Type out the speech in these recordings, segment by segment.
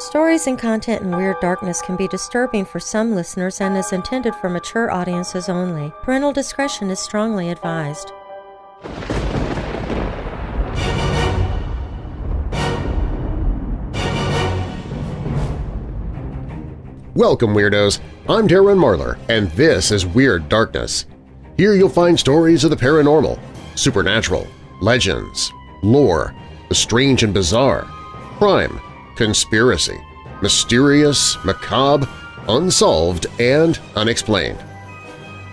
Stories and content in Weird Darkness can be disturbing for some listeners and is intended for mature audiences only. Parental discretion is strongly advised. Welcome, Weirdos! I'm Darren Marlar, and this is Weird Darkness. Here you'll find stories of the paranormal, supernatural, legends, lore, the strange and bizarre, crime, conspiracy, mysterious, macabre, unsolved, and unexplained.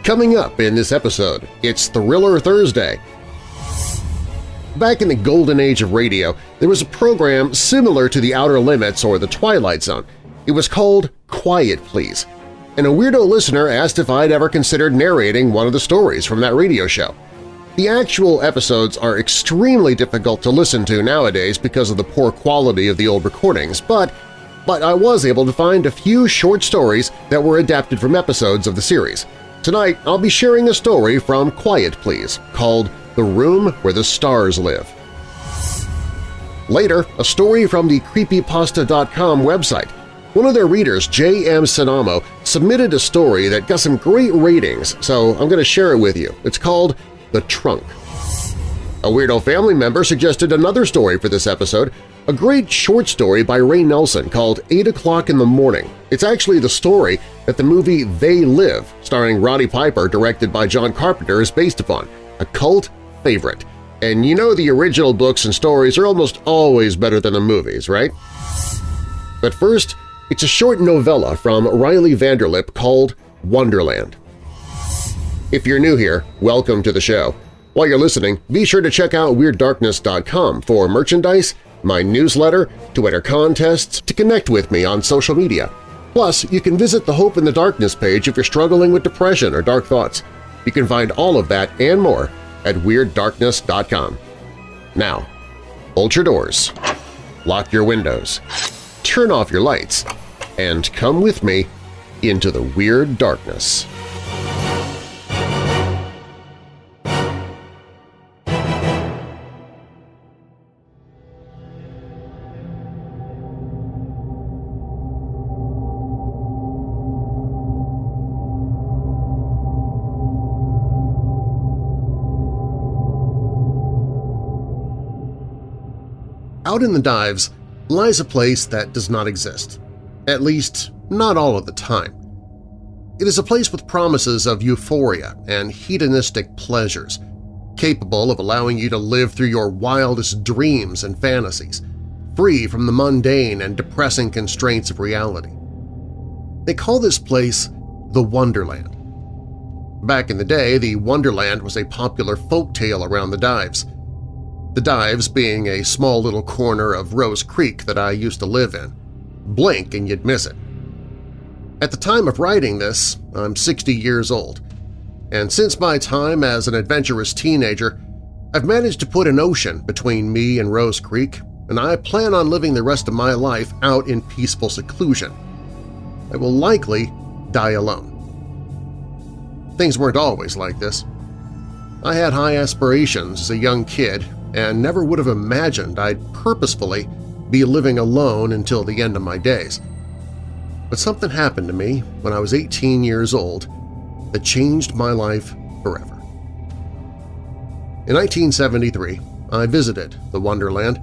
Coming up in this episode, it's Thriller Thursday. Back in the golden age of radio, there was a program similar to The Outer Limits or The Twilight Zone. It was called Quiet Please, and a weirdo listener asked if I'd ever considered narrating one of the stories from that radio show. The actual episodes are extremely difficult to listen to nowadays because of the poor quality of the old recordings, but, but I was able to find a few short stories that were adapted from episodes of the series. Tonight, I'll be sharing a story from Quiet Please called The Room Where the Stars Live. Later, a story from the Creepypasta.com website. One of their readers, J.M. Sanamo, submitted a story that got some great ratings, so I'm going to share it with you. It's called the Trunk. A Weirdo family member suggested another story for this episode, a great short story by Ray Nelson called 8 O'Clock in the Morning. It's actually the story that the movie They Live, starring Roddy Piper, directed by John Carpenter, is based upon, a cult favorite. And you know the original books and stories are almost always better than the movies, right? But first, it's a short novella from Riley Vanderlip called Wonderland. If you're new here, welcome to the show. While you're listening, be sure to check out WeirdDarkness.com for merchandise, my newsletter, to enter contests, to connect with me on social media. Plus, you can visit the Hope in the Darkness page if you're struggling with depression or dark thoughts. You can find all of that and more at WeirdDarkness.com. Now, bolt your doors, lock your windows, turn off your lights, and come with me into the Weird Darkness. Out in the dives lies a place that does not exist, at least not all of the time. It is a place with promises of euphoria and hedonistic pleasures, capable of allowing you to live through your wildest dreams and fantasies, free from the mundane and depressing constraints of reality. They call this place the Wonderland. Back in the day, the Wonderland was a popular folk tale around the dives – the Dives being a small little corner of Rose Creek that I used to live in. Blink and you'd miss it. At the time of writing this, I'm 60 years old, and since my time as an adventurous teenager, I've managed to put an ocean between me and Rose Creek, and I plan on living the rest of my life out in peaceful seclusion. I will likely die alone. Things weren't always like this. I had high aspirations as a young kid and never would have imagined I'd purposefully be living alone until the end of my days. But something happened to me when I was 18 years old that changed my life forever. In 1973, I visited the Wonderland,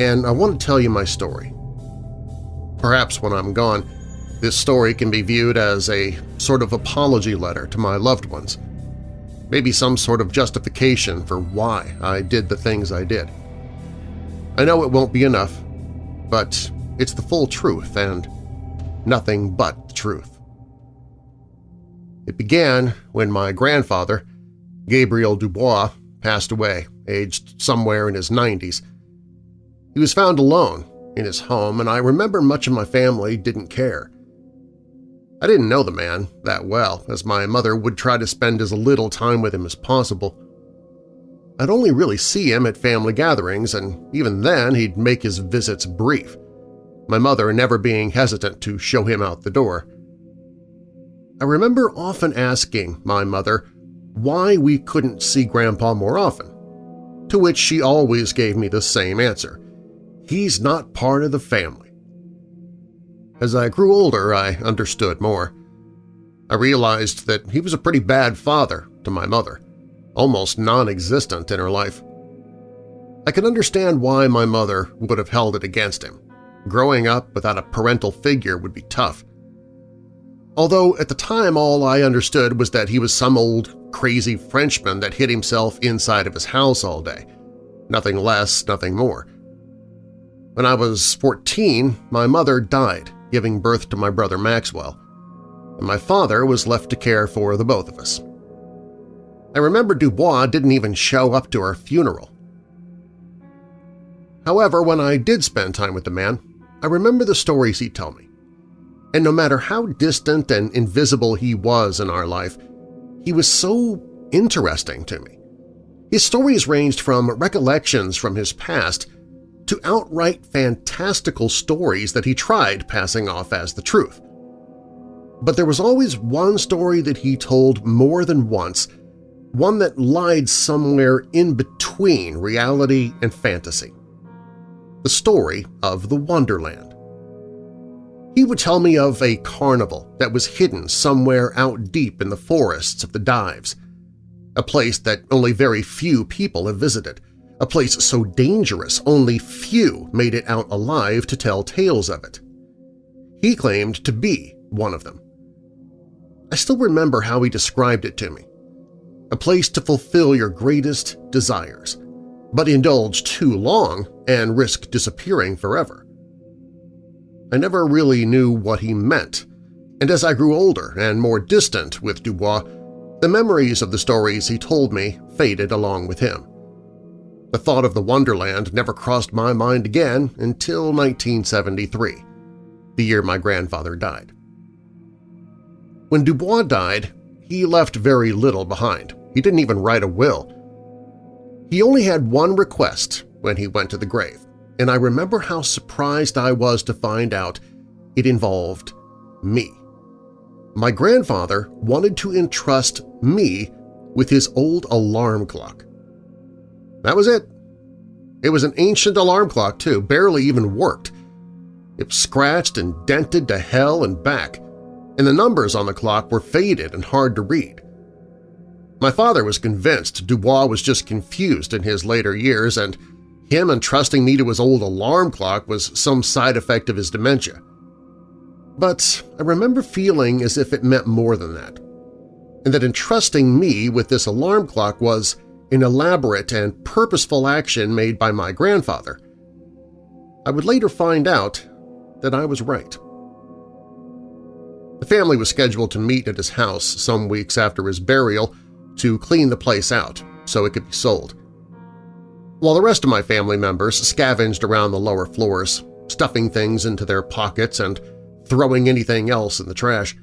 and I want to tell you my story. Perhaps when I'm gone, this story can be viewed as a sort of apology letter to my loved ones – maybe some sort of justification for why I did the things I did. I know it won't be enough, but it's the full truth and nothing but the truth. It began when my grandfather, Gabriel Dubois, passed away, aged somewhere in his 90s. He was found alone in his home, and I remember much of my family didn't care. I didn't know the man that well, as my mother would try to spend as little time with him as possible. I'd only really see him at family gatherings, and even then he'd make his visits brief, my mother never being hesitant to show him out the door. I remember often asking my mother why we couldn't see Grandpa more often, to which she always gave me the same answer. He's not part of the family. As I grew older, I understood more. I realized that he was a pretty bad father to my mother, almost non-existent in her life. I could understand why my mother would have held it against him. Growing up without a parental figure would be tough. Although at the time all I understood was that he was some old, crazy Frenchman that hid himself inside of his house all day. Nothing less, nothing more. When I was 14, my mother died, giving birth to my brother Maxwell, and my father was left to care for the both of us. I remember Dubois didn't even show up to our funeral. However, when I did spend time with the man, I remember the stories he'd tell me. And no matter how distant and invisible he was in our life, he was so interesting to me. His stories ranged from recollections from his past to outright fantastical stories that he tried passing off as the truth. But there was always one story that he told more than once, one that lied somewhere in between reality and fantasy. The story of the Wonderland. He would tell me of a carnival that was hidden somewhere out deep in the forests of the Dives, a place that only very few people have visited, a place so dangerous only few made it out alive to tell tales of it. He claimed to be one of them. I still remember how he described it to me. A place to fulfill your greatest desires, but indulge too long and risk disappearing forever. I never really knew what he meant, and as I grew older and more distant with Dubois, the memories of the stories he told me faded along with him. The thought of the Wonderland never crossed my mind again until 1973, the year my grandfather died. When Dubois died, he left very little behind. He didn't even write a will. He only had one request when he went to the grave, and I remember how surprised I was to find out it involved me. My grandfather wanted to entrust me with his old alarm clock. That was it. It was an ancient alarm clock, too, barely even worked. It was scratched and dented to hell and back, and the numbers on the clock were faded and hard to read. My father was convinced Dubois was just confused in his later years and him entrusting me to his old alarm clock was some side effect of his dementia. But I remember feeling as if it meant more than that, and that entrusting me with this alarm clock was an elaborate and purposeful action made by my grandfather. I would later find out that I was right. The family was scheduled to meet at his house some weeks after his burial to clean the place out so it could be sold. While the rest of my family members scavenged around the lower floors, stuffing things into their pockets and throwing anything else in the trash,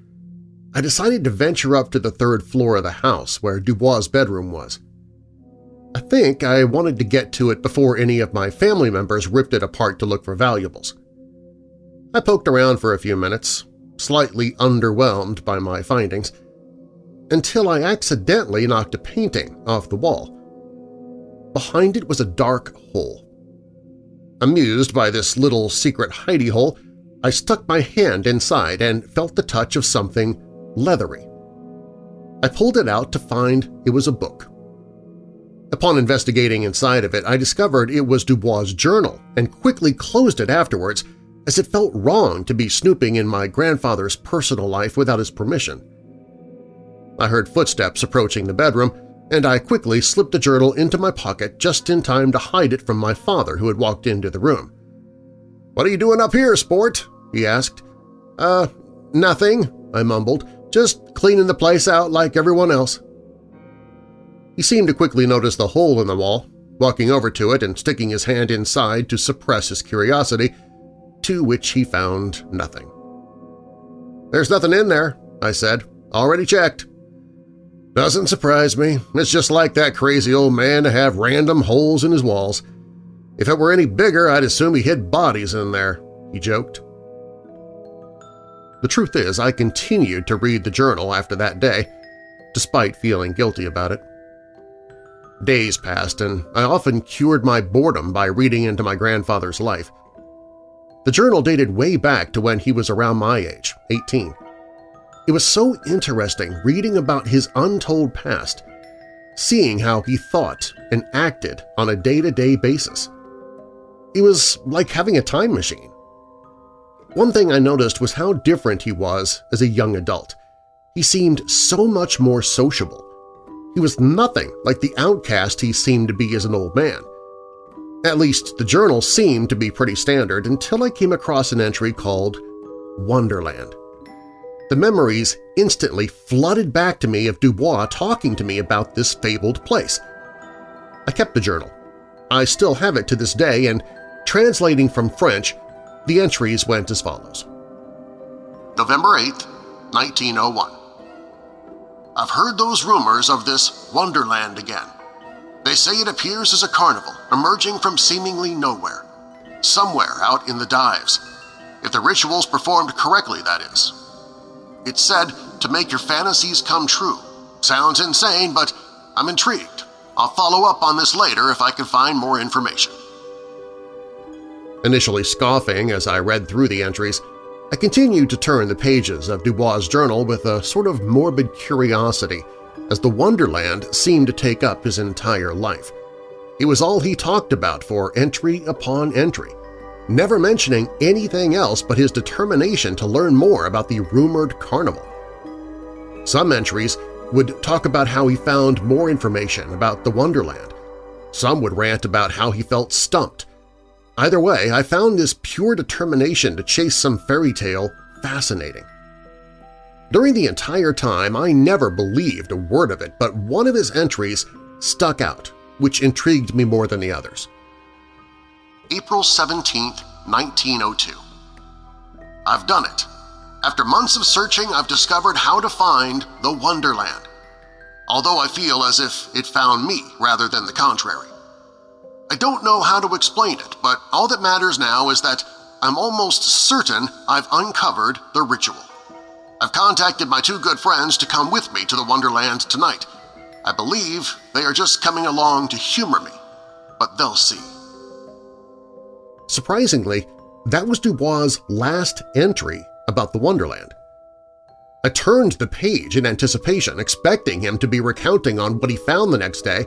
I decided to venture up to the third floor of the house where Dubois' bedroom was. I think I wanted to get to it before any of my family members ripped it apart to look for valuables. I poked around for a few minutes, slightly underwhelmed by my findings, until I accidentally knocked a painting off the wall. Behind it was a dark hole. Amused by this little secret hidey hole, I stuck my hand inside and felt the touch of something leathery. I pulled it out to find it was a book. Upon investigating inside of it, I discovered it was Dubois' journal and quickly closed it afterwards as it felt wrong to be snooping in my grandfather's personal life without his permission. I heard footsteps approaching the bedroom, and I quickly slipped the journal into my pocket just in time to hide it from my father who had walked into the room. "'What are you doing up here, sport?' he asked. "'Uh, nothing,' I mumbled. "'Just cleaning the place out like everyone else.' He seemed to quickly notice the hole in the wall, walking over to it and sticking his hand inside to suppress his curiosity, to which he found nothing. "'There's nothing in there,' I said. "'Already checked.' "'Doesn't surprise me. It's just like that crazy old man to have random holes in his walls. If it were any bigger, I'd assume he hid bodies in there,' he joked. The truth is, I continued to read the journal after that day, despite feeling guilty about it. Days passed, and I often cured my boredom by reading into my grandfather's life. The journal dated way back to when he was around my age, 18. It was so interesting reading about his untold past, seeing how he thought and acted on a day-to-day -day basis. It was like having a time machine. One thing I noticed was how different he was as a young adult. He seemed so much more sociable. He was nothing like the outcast he seemed to be as an old man. At least the journal seemed to be pretty standard until I came across an entry called Wonderland. The memories instantly flooded back to me of Dubois talking to me about this fabled place. I kept the journal. I still have it to this day, and translating from French, the entries went as follows. November 8, 1901. I've heard those rumors of this Wonderland again. They say it appears as a carnival emerging from seemingly nowhere, somewhere out in the dives, if the ritual's performed correctly, that is. It's said to make your fantasies come true. Sounds insane, but I'm intrigued. I'll follow up on this later if I can find more information. Initially scoffing as I read through the entries, I continued to turn the pages of Dubois' journal with a sort of morbid curiosity as the Wonderland seemed to take up his entire life. It was all he talked about for entry upon entry, never mentioning anything else but his determination to learn more about the rumored carnival. Some entries would talk about how he found more information about the Wonderland. Some would rant about how he felt stumped. Either way, I found this pure determination to chase some fairy tale fascinating. During the entire time, I never believed a word of it, but one of his entries stuck out, which intrigued me more than the others. April 17, 1902. I've done it. After months of searching, I've discovered how to find the Wonderland, although I feel as if it found me rather than the contrary. I don't know how to explain it, but all that matters now is that I'm almost certain I've uncovered the ritual. I've contacted my two good friends to come with me to the Wonderland tonight. I believe they are just coming along to humor me, but they'll see. Surprisingly, that was Dubois' last entry about the Wonderland. I turned the page in anticipation, expecting him to be recounting on what he found the next day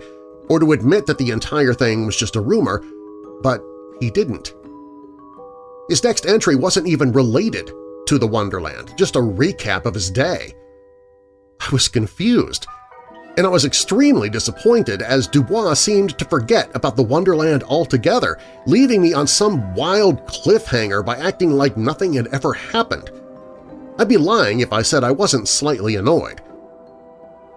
or to admit that the entire thing was just a rumor, but he didn't. His next entry wasn't even related to the Wonderland, just a recap of his day. I was confused, and I was extremely disappointed as Dubois seemed to forget about the Wonderland altogether, leaving me on some wild cliffhanger by acting like nothing had ever happened. I'd be lying if I said I wasn't slightly annoyed.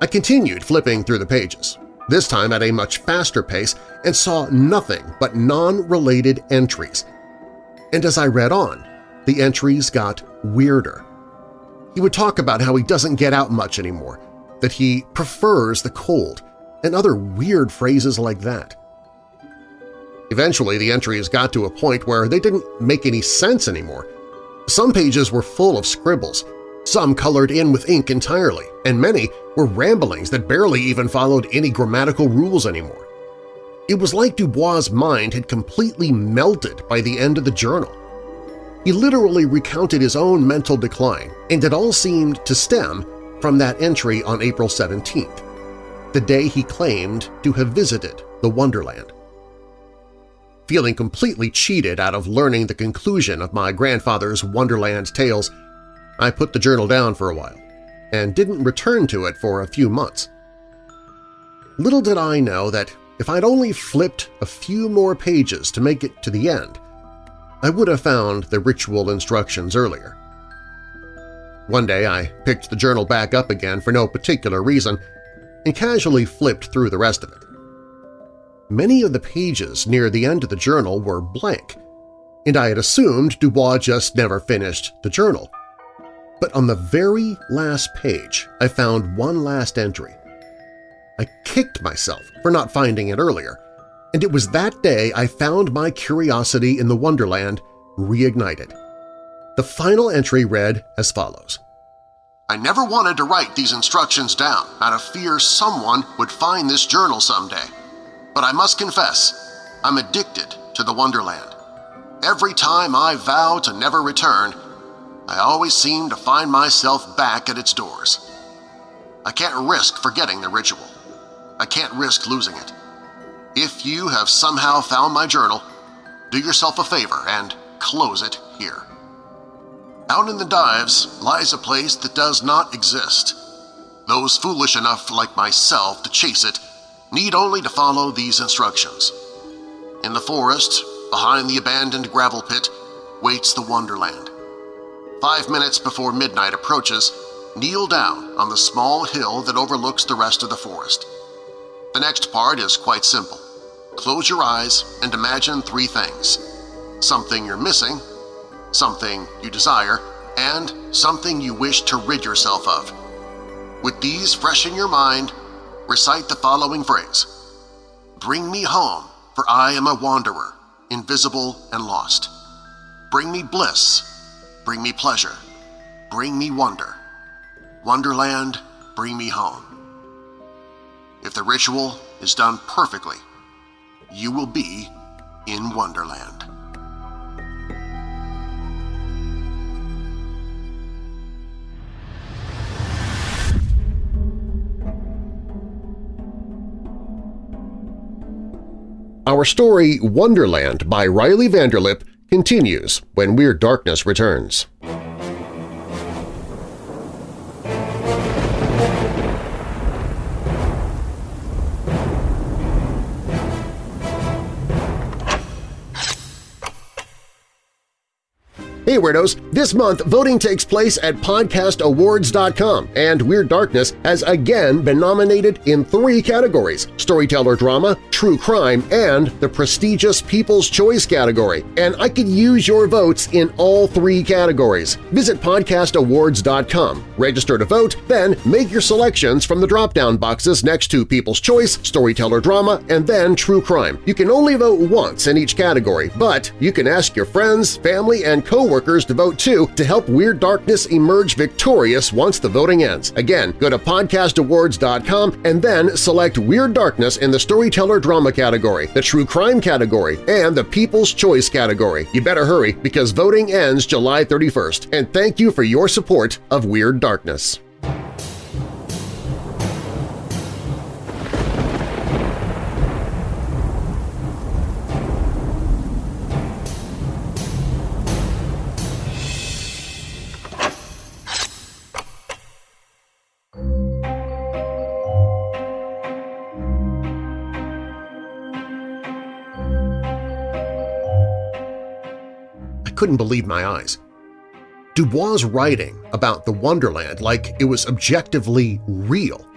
I continued flipping through the pages, this time at a much faster pace, and saw nothing but non-related entries. And as I read on, the entries got weirder. He would talk about how he doesn't get out much anymore, that he prefers the cold, and other weird phrases like that. Eventually, the entries got to a point where they didn't make any sense anymore. Some pages were full of scribbles, some colored in with ink entirely, and many were ramblings that barely even followed any grammatical rules anymore. It was like Dubois' mind had completely melted by the end of the journal. He literally recounted his own mental decline, and it all seemed to stem from that entry on April 17th, the day he claimed to have visited the Wonderland. Feeling completely cheated out of learning the conclusion of my grandfather's Wonderland tales, I put the journal down for a while and didn't return to it for a few months. Little did I know that if I'd only flipped a few more pages to make it to the end, I would have found the ritual instructions earlier. One day I picked the journal back up again for no particular reason and casually flipped through the rest of it. Many of the pages near the end of the journal were blank, and I had assumed Dubois just never finished the journal. But on the very last page, I found one last entry. I kicked myself for not finding it earlier, and it was that day I found my curiosity in the Wonderland reignited. The final entry read as follows. I never wanted to write these instructions down out of fear someone would find this journal someday. But I must confess, I'm addicted to the Wonderland. Every time I vow to never return, I always seem to find myself back at its doors. I can't risk forgetting the ritual. I can't risk losing it. If you have somehow found my journal, do yourself a favor and close it here. Out in the dives lies a place that does not exist. Those foolish enough like myself to chase it need only to follow these instructions. In the forest, behind the abandoned gravel pit, waits the Wonderland. Five minutes before midnight approaches, kneel down on the small hill that overlooks the rest of the forest. The next part is quite simple. Close your eyes and imagine three things. Something you're missing, something you desire, and something you wish to rid yourself of. With these fresh in your mind, recite the following phrase. Bring me home, for I am a wanderer, invisible and lost. Bring me bliss, bring me pleasure, bring me wonder. Wonderland, bring me home. If the ritual is done perfectly, you will be in Wonderland. Our story Wonderland by Riley Vanderlip continues when Weird Darkness returns. Hey Weirdos! This month, voting takes place at podcastawards.com, and Weird Darkness has again been nominated in three categories – Storyteller Drama, True Crime, and the prestigious People's Choice category, and I could use your votes in all three categories. Visit podcastawards.com, register to vote, then make your selections from the drop-down boxes next to People's Choice, Storyteller Drama, and then True Crime. You can only vote once in each category, but you can ask your friends, family, and coworkers to vote too to help Weird Darkness emerge victorious once the voting ends. Again, go to podcastawards.com and then select Weird Darkness in the Storyteller Drama category, the True Crime category, and the People's Choice category. You better hurry because voting ends July 31st, and thank you for your support of Weird Darkness. Couldn't believe my eyes. Dubois' writing about the Wonderland like it was objectively real.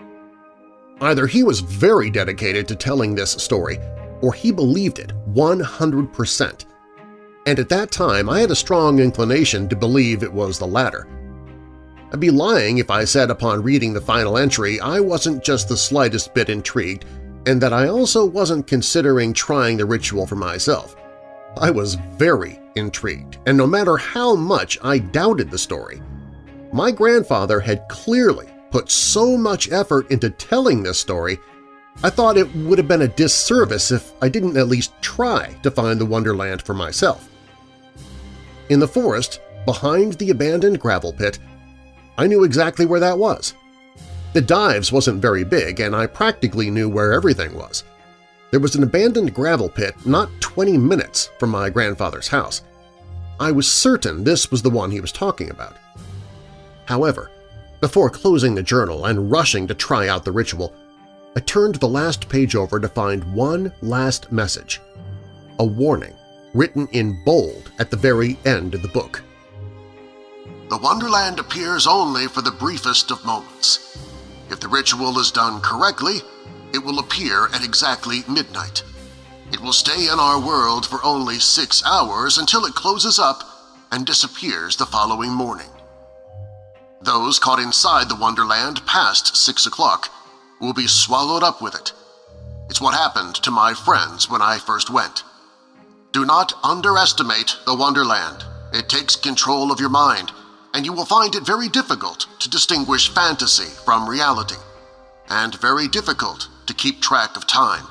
Either he was very dedicated to telling this story, or he believed it 100%. And at that time I had a strong inclination to believe it was the latter. I'd be lying if I said upon reading the final entry I wasn't just the slightest bit intrigued and that I also wasn't considering trying the ritual for myself. I was very intrigued, and no matter how much I doubted the story, my grandfather had clearly put so much effort into telling this story I thought it would have been a disservice if I didn't at least try to find the Wonderland for myself. In the forest, behind the abandoned gravel pit, I knew exactly where that was. The dives wasn't very big, and I practically knew where everything was. There was an abandoned gravel pit not 20 minutes from my grandfather's house. I was certain this was the one he was talking about. However, before closing the journal and rushing to try out the ritual, I turned the last page over to find one last message, a warning written in bold at the very end of the book. The Wonderland appears only for the briefest of moments. If the ritual is done correctly, it will appear at exactly midnight. It will stay in our world for only six hours until it closes up and disappears the following morning. Those caught inside the Wonderland past six o'clock will be swallowed up with it. It's what happened to my friends when I first went. Do not underestimate the Wonderland. It takes control of your mind, and you will find it very difficult to distinguish fantasy from reality, and very difficult to keep track of time.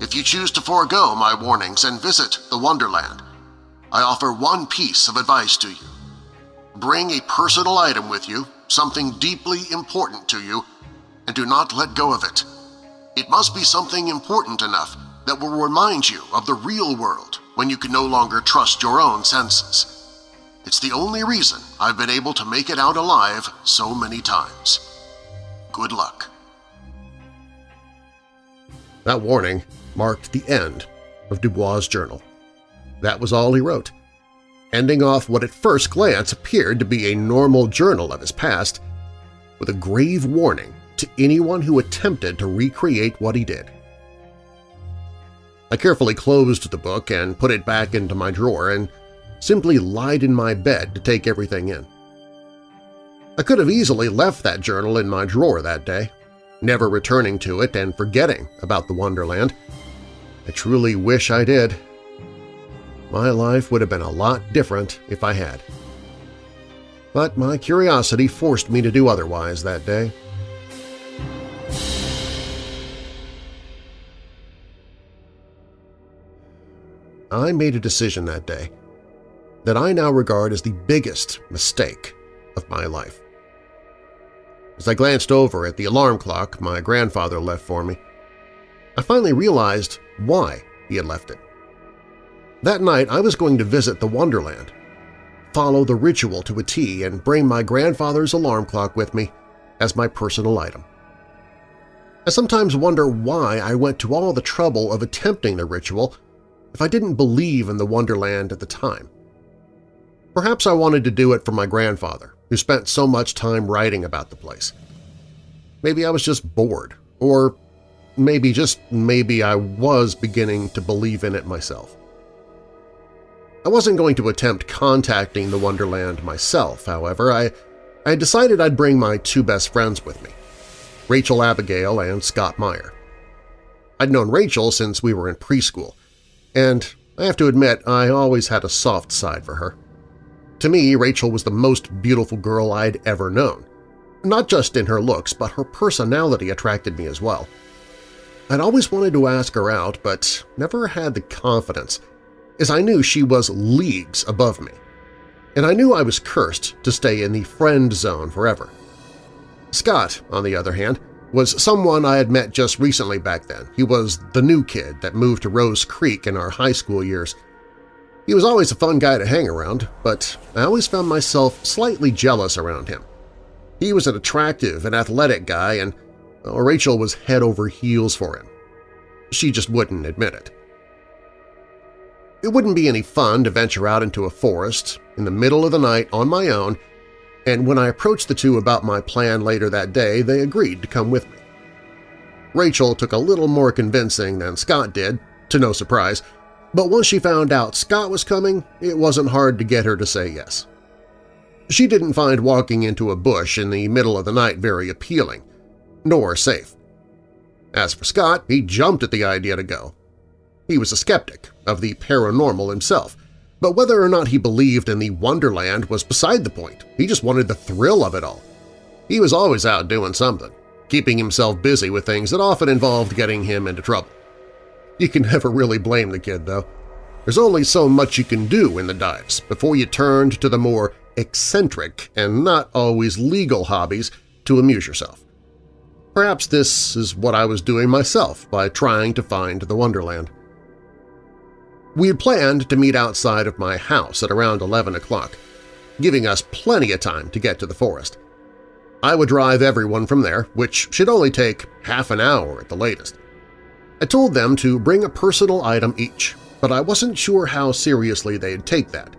If you choose to forego my warnings and visit the Wonderland, I offer one piece of advice to you. Bring a personal item with you, something deeply important to you, and do not let go of it. It must be something important enough that will remind you of the real world when you can no longer trust your own senses. It's the only reason I've been able to make it out alive so many times. Good luck. That warning marked the end of Dubois' journal. That was all he wrote. Ending off what at first glance appeared to be a normal journal of his past, with a grave warning to anyone who attempted to recreate what he did. I carefully closed the book and put it back into my drawer and simply lied in my bed to take everything in. I could have easily left that journal in my drawer that day, never returning to it and forgetting about the Wonderland. I truly wish I did. My life would have been a lot different if I had. But my curiosity forced me to do otherwise that day. I made a decision that day that I now regard as the biggest mistake of my life. As I glanced over at the alarm clock my grandfather left for me, I finally realized why he had left it. That night I was going to visit the Wonderland, follow the ritual to a T, and bring my grandfather's alarm clock with me as my personal item. I sometimes wonder why I went to all the trouble of attempting the ritual if I didn't believe in the Wonderland at the time. Perhaps I wanted to do it for my grandfather, who spent so much time writing about the place. Maybe I was just bored, or maybe, just maybe, I was beginning to believe in it myself. I wasn't going to attempt contacting the Wonderland myself, however. I, I decided I'd bring my two best friends with me, Rachel Abigail and Scott Meyer. I'd known Rachel since we were in preschool, and I have to admit I always had a soft side for her. To me, Rachel was the most beautiful girl I'd ever known. Not just in her looks, but her personality attracted me as well. I'd always wanted to ask her out, but never had the confidence, as I knew she was leagues above me. And I knew I was cursed to stay in the friend zone forever. Scott, on the other hand, was someone I had met just recently back then. He was the new kid that moved to Rose Creek in our high school years. He was always a fun guy to hang around, but I always found myself slightly jealous around him. He was an attractive and athletic guy, and well, Rachel was head over heels for him. She just wouldn't admit it. It wouldn't be any fun to venture out into a forest in the middle of the night on my own, and when I approached the two about my plan later that day, they agreed to come with me. Rachel took a little more convincing than Scott did, to no surprise, but once she found out Scott was coming, it wasn't hard to get her to say yes. She didn't find walking into a bush in the middle of the night very appealing, nor safe. As for Scott, he jumped at the idea to go. He was a skeptic of the paranormal himself, but whether or not he believed in the Wonderland was beside the point. He just wanted the thrill of it all. He was always out doing something, keeping himself busy with things that often involved getting him into trouble. You can never really blame the kid, though. There's only so much you can do in the dives before you turned to the more eccentric and not always legal hobbies to amuse yourself. Perhaps this is what I was doing myself by trying to find the Wonderland. We had planned to meet outside of my house at around 11 o'clock, giving us plenty of time to get to the forest. I would drive everyone from there, which should only take half an hour at the latest. I told them to bring a personal item each, but I wasn't sure how seriously they'd take that.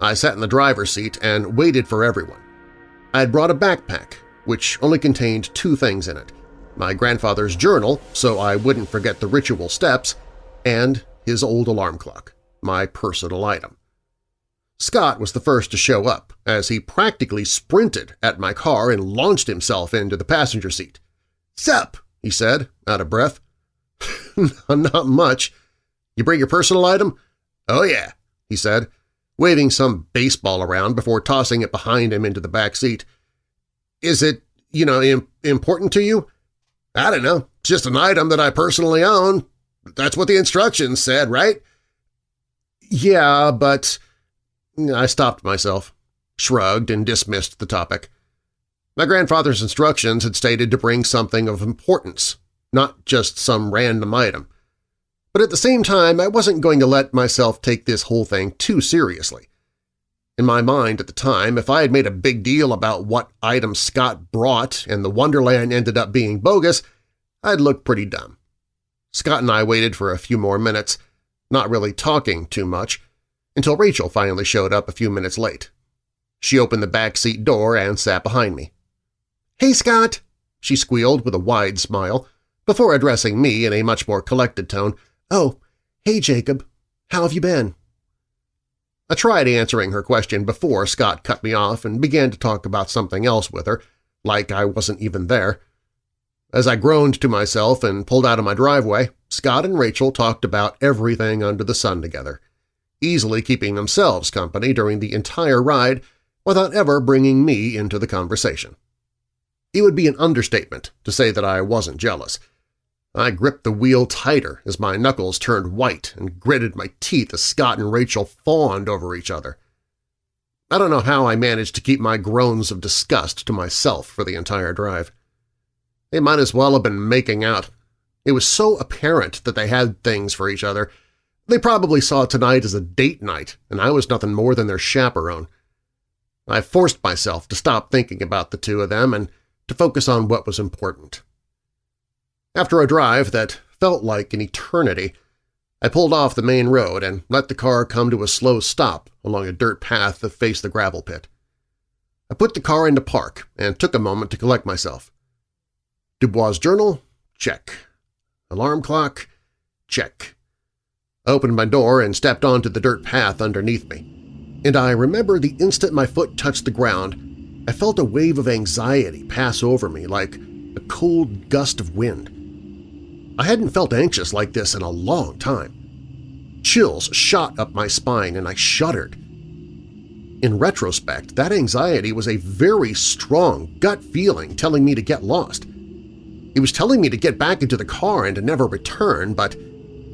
I sat in the driver's seat and waited for everyone. I had brought a backpack, which only contained two things in it – my grandfather's journal so I wouldn't forget the ritual steps, and his old alarm clock, my personal item. Scott was the first to show up, as he practically sprinted at my car and launched himself into the passenger seat. "'Sup?' he said, out of breath. Not much. You bring your personal item? Oh yeah, he said, waving some baseball around before tossing it behind him into the back seat. Is it, you know, Im important to you? I don't know. It's just an item that I personally own. That's what the instructions said, right? yeah, but… I stopped myself, shrugged, and dismissed the topic. My grandfather's instructions had stated to bring something of importance, not just some random item. But at the same time, I wasn't going to let myself take this whole thing too seriously. In my mind at the time, if I had made a big deal about what item Scott brought and the Wonderland ended up being bogus, I'd look pretty dumb. Scott and I waited for a few more minutes, not really talking too much, until Rachel finally showed up a few minutes late. She opened the back seat door and sat behind me. "'Hey, Scott!' she squealed with a wide smile, before addressing me in a much more collected tone. "'Oh, hey, Jacob. How have you been?' I tried answering her question before Scott cut me off and began to talk about something else with her, like I wasn't even there. As I groaned to myself and pulled out of my driveway, Scott and Rachel talked about everything under the sun together, easily keeping themselves company during the entire ride without ever bringing me into the conversation. It would be an understatement to say that I wasn't jealous – I gripped the wheel tighter as my knuckles turned white and gritted my teeth as Scott and Rachel fawned over each other. I don't know how I managed to keep my groans of disgust to myself for the entire drive. They might as well have been making out. It was so apparent that they had things for each other. They probably saw tonight as a date night, and I was nothing more than their chaperone. I forced myself to stop thinking about the two of them and to focus on what was important. After a drive that felt like an eternity, I pulled off the main road and let the car come to a slow stop along a dirt path that faced the gravel pit. I put the car into park and took a moment to collect myself. Dubois' journal? Check. Alarm clock? Check. I opened my door and stepped onto the dirt path underneath me, and I remember the instant my foot touched the ground, I felt a wave of anxiety pass over me like a cold gust of wind. I hadn't felt anxious like this in a long time. Chills shot up my spine and I shuddered. In retrospect, that anxiety was a very strong gut feeling telling me to get lost. It was telling me to get back into the car and to never return, but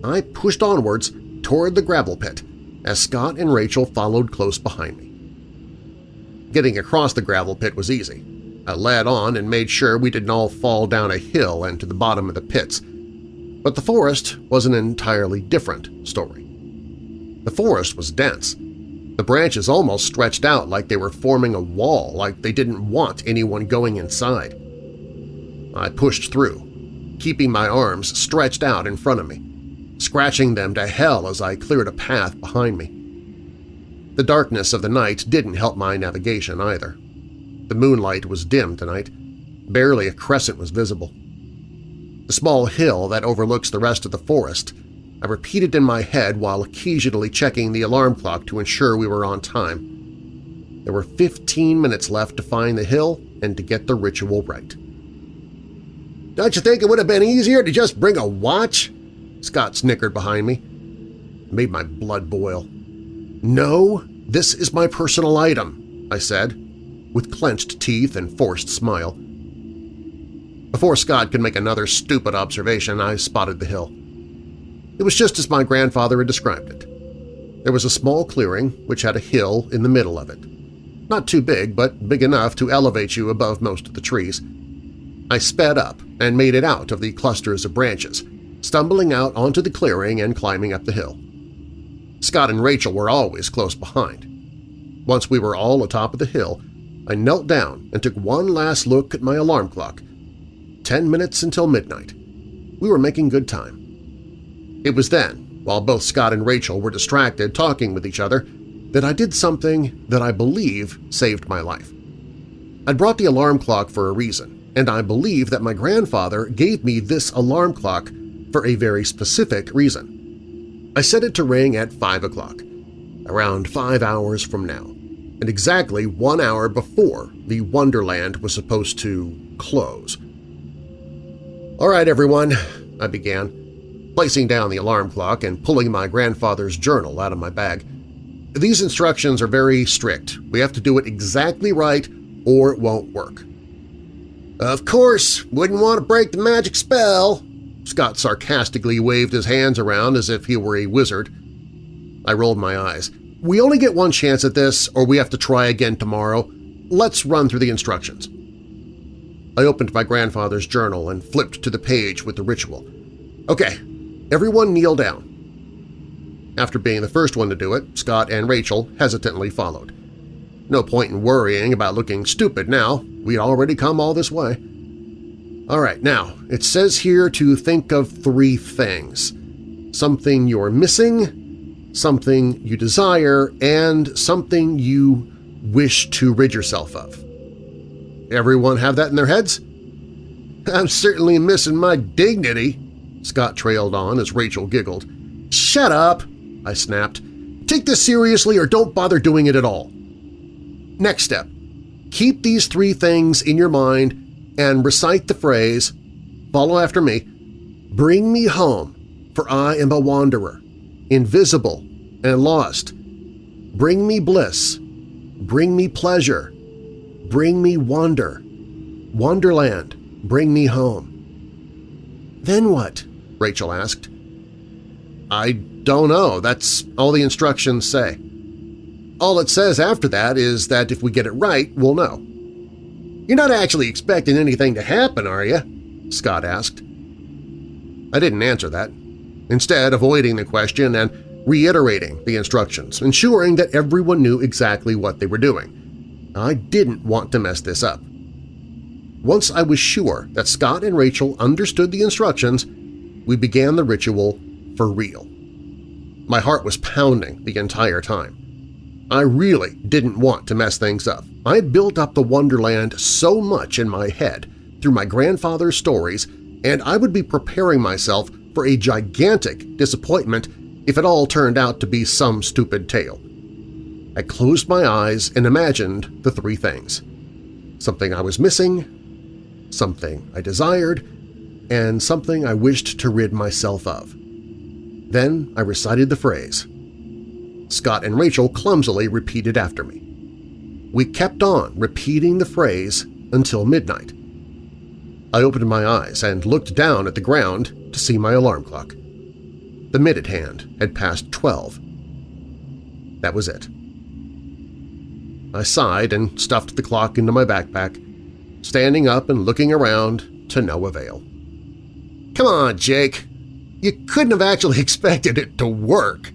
I pushed onwards toward the gravel pit as Scott and Rachel followed close behind me. Getting across the gravel pit was easy. I led on and made sure we didn't all fall down a hill and to the bottom of the pits, but the forest was an entirely different story. The forest was dense. The branches almost stretched out like they were forming a wall, like they didn't want anyone going inside. I pushed through, keeping my arms stretched out in front of me, scratching them to hell as I cleared a path behind me. The darkness of the night didn't help my navigation either. The moonlight was dim tonight. Barely a crescent was visible the small hill that overlooks the rest of the forest. I repeated in my head while occasionally checking the alarm clock to ensure we were on time. There were 15 minutes left to find the hill and to get the ritual right. "'Don't you think it would have been easier to just bring a watch?' Scott snickered behind me. It made my blood boil. "'No, this is my personal item,' I said, with clenched teeth and forced smile. Before Scott could make another stupid observation, I spotted the hill. It was just as my grandfather had described it. There was a small clearing which had a hill in the middle of it. Not too big, but big enough to elevate you above most of the trees. I sped up and made it out of the clusters of branches, stumbling out onto the clearing and climbing up the hill. Scott and Rachel were always close behind. Once we were all atop of the hill, I knelt down and took one last look at my alarm clock ten minutes until midnight. We were making good time. It was then, while both Scott and Rachel were distracted talking with each other, that I did something that I believe saved my life. I'd brought the alarm clock for a reason, and I believe that my grandfather gave me this alarm clock for a very specific reason. I set it to ring at 5 o'clock, around five hours from now, and exactly one hour before the Wonderland was supposed to close. "'All right, everyone,' I began, placing down the alarm clock and pulling my grandfather's journal out of my bag. These instructions are very strict. We have to do it exactly right or it won't work. Of course, wouldn't want to break the magic spell. Scott sarcastically waved his hands around as if he were a wizard. I rolled my eyes. We only get one chance at this or we have to try again tomorrow. Let's run through the instructions. I opened my grandfather's journal and flipped to the page with the ritual. Okay, everyone kneel down. After being the first one to do it, Scott and Rachel hesitantly followed. No point in worrying about looking stupid now. We'd already come all this way. All right, now, it says here to think of three things. Something you're missing, something you desire, and something you wish to rid yourself of. Everyone have that in their heads? I'm certainly missing my dignity, Scott trailed on as Rachel giggled. Shut up, I snapped. Take this seriously or don't bother doing it at all. Next step. Keep these three things in your mind and recite the phrase, follow after me, Bring me home, for I am a wanderer, invisible and lost. Bring me bliss, bring me pleasure, bring me wonder. Wonderland, bring me home. Then what? Rachel asked. I don't know. That's all the instructions say. All it says after that is that if we get it right, we'll know. You're not actually expecting anything to happen, are you? Scott asked. I didn't answer that, instead avoiding the question and reiterating the instructions, ensuring that everyone knew exactly what they were doing. I didn't want to mess this up. Once I was sure that Scott and Rachel understood the instructions, we began the ritual for real. My heart was pounding the entire time. I really didn't want to mess things up. I had built up the Wonderland so much in my head through my grandfather's stories, and I would be preparing myself for a gigantic disappointment if it all turned out to be some stupid tale. I closed my eyes and imagined the three things. Something I was missing, something I desired, and something I wished to rid myself of. Then I recited the phrase, Scott and Rachel clumsily repeated after me. We kept on repeating the phrase until midnight. I opened my eyes and looked down at the ground to see my alarm clock. The minute hand had passed 12. That was it. I sighed and stuffed the clock into my backpack, standing up and looking around to no avail. Come on, Jake! You couldn't have actually expected it to work!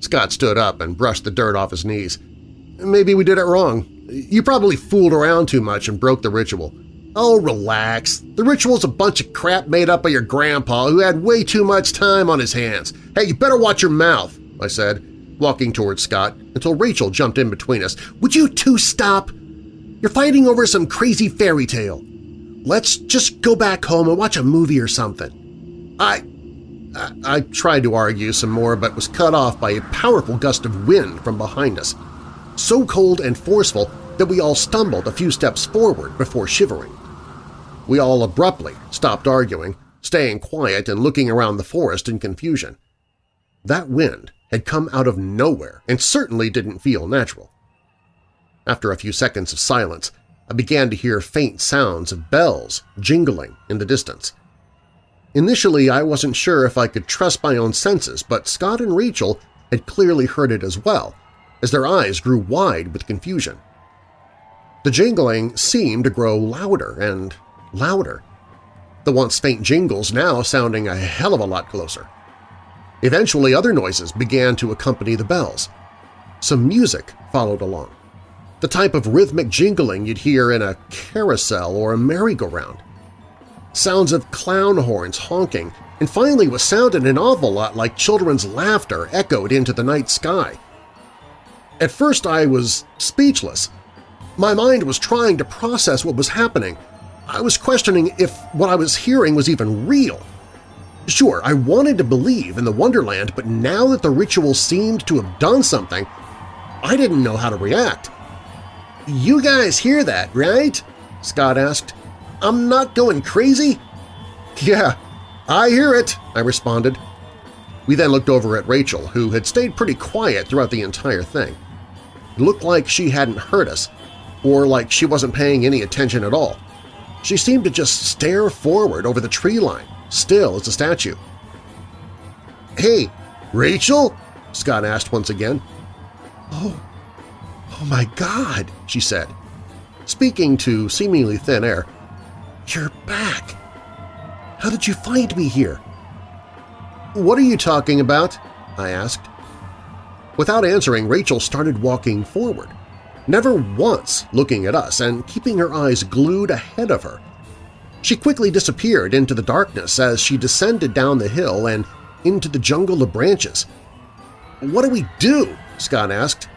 Scott stood up and brushed the dirt off his knees. Maybe we did it wrong. You probably fooled around too much and broke the ritual. Oh, relax. The ritual's a bunch of crap made up by your grandpa who had way too much time on his hands. Hey, you better watch your mouth, I said, walking towards Scott until Rachel jumped in between us. Would you two stop? You're fighting over some crazy fairy tale. Let's just go back home and watch a movie or something. I… I, tried to argue some more but was cut off by a powerful gust of wind from behind us, so cold and forceful that we all stumbled a few steps forward before shivering. We all abruptly stopped arguing, staying quiet and looking around the forest in confusion. That wind had come out of nowhere and certainly didn't feel natural. After a few seconds of silence, I began to hear faint sounds of bells jingling in the distance. Initially, I wasn't sure if I could trust my own senses, but Scott and Rachel had clearly heard it as well, as their eyes grew wide with confusion. The jingling seemed to grow louder and louder, the once faint jingles now sounding a hell of a lot closer. Eventually other noises began to accompany the bells. Some music followed along, the type of rhythmic jingling you'd hear in a carousel or a merry-go-round sounds of clown horns honking, and finally what sounded an awful lot like children's laughter echoed into the night sky. At first I was speechless. My mind was trying to process what was happening. I was questioning if what I was hearing was even real. Sure, I wanted to believe in the Wonderland, but now that the ritual seemed to have done something, I didn't know how to react. "'You guys hear that, right?' Scott asked. I'm not going crazy? Yeah, I hear it, I responded. We then looked over at Rachel, who had stayed pretty quiet throughout the entire thing. It looked like she hadn't heard us, or like she wasn't paying any attention at all. She seemed to just stare forward over the tree line, still as a statue. "'Hey, Rachel?' Scott asked once again. Oh, oh my God, she said, speaking to seemingly thin air. You're back. How did you find me here? What are you talking about? I asked. Without answering, Rachel started walking forward, never once looking at us and keeping her eyes glued ahead of her. She quickly disappeared into the darkness as she descended down the hill and into the jungle of branches. What do we do? Scott asked.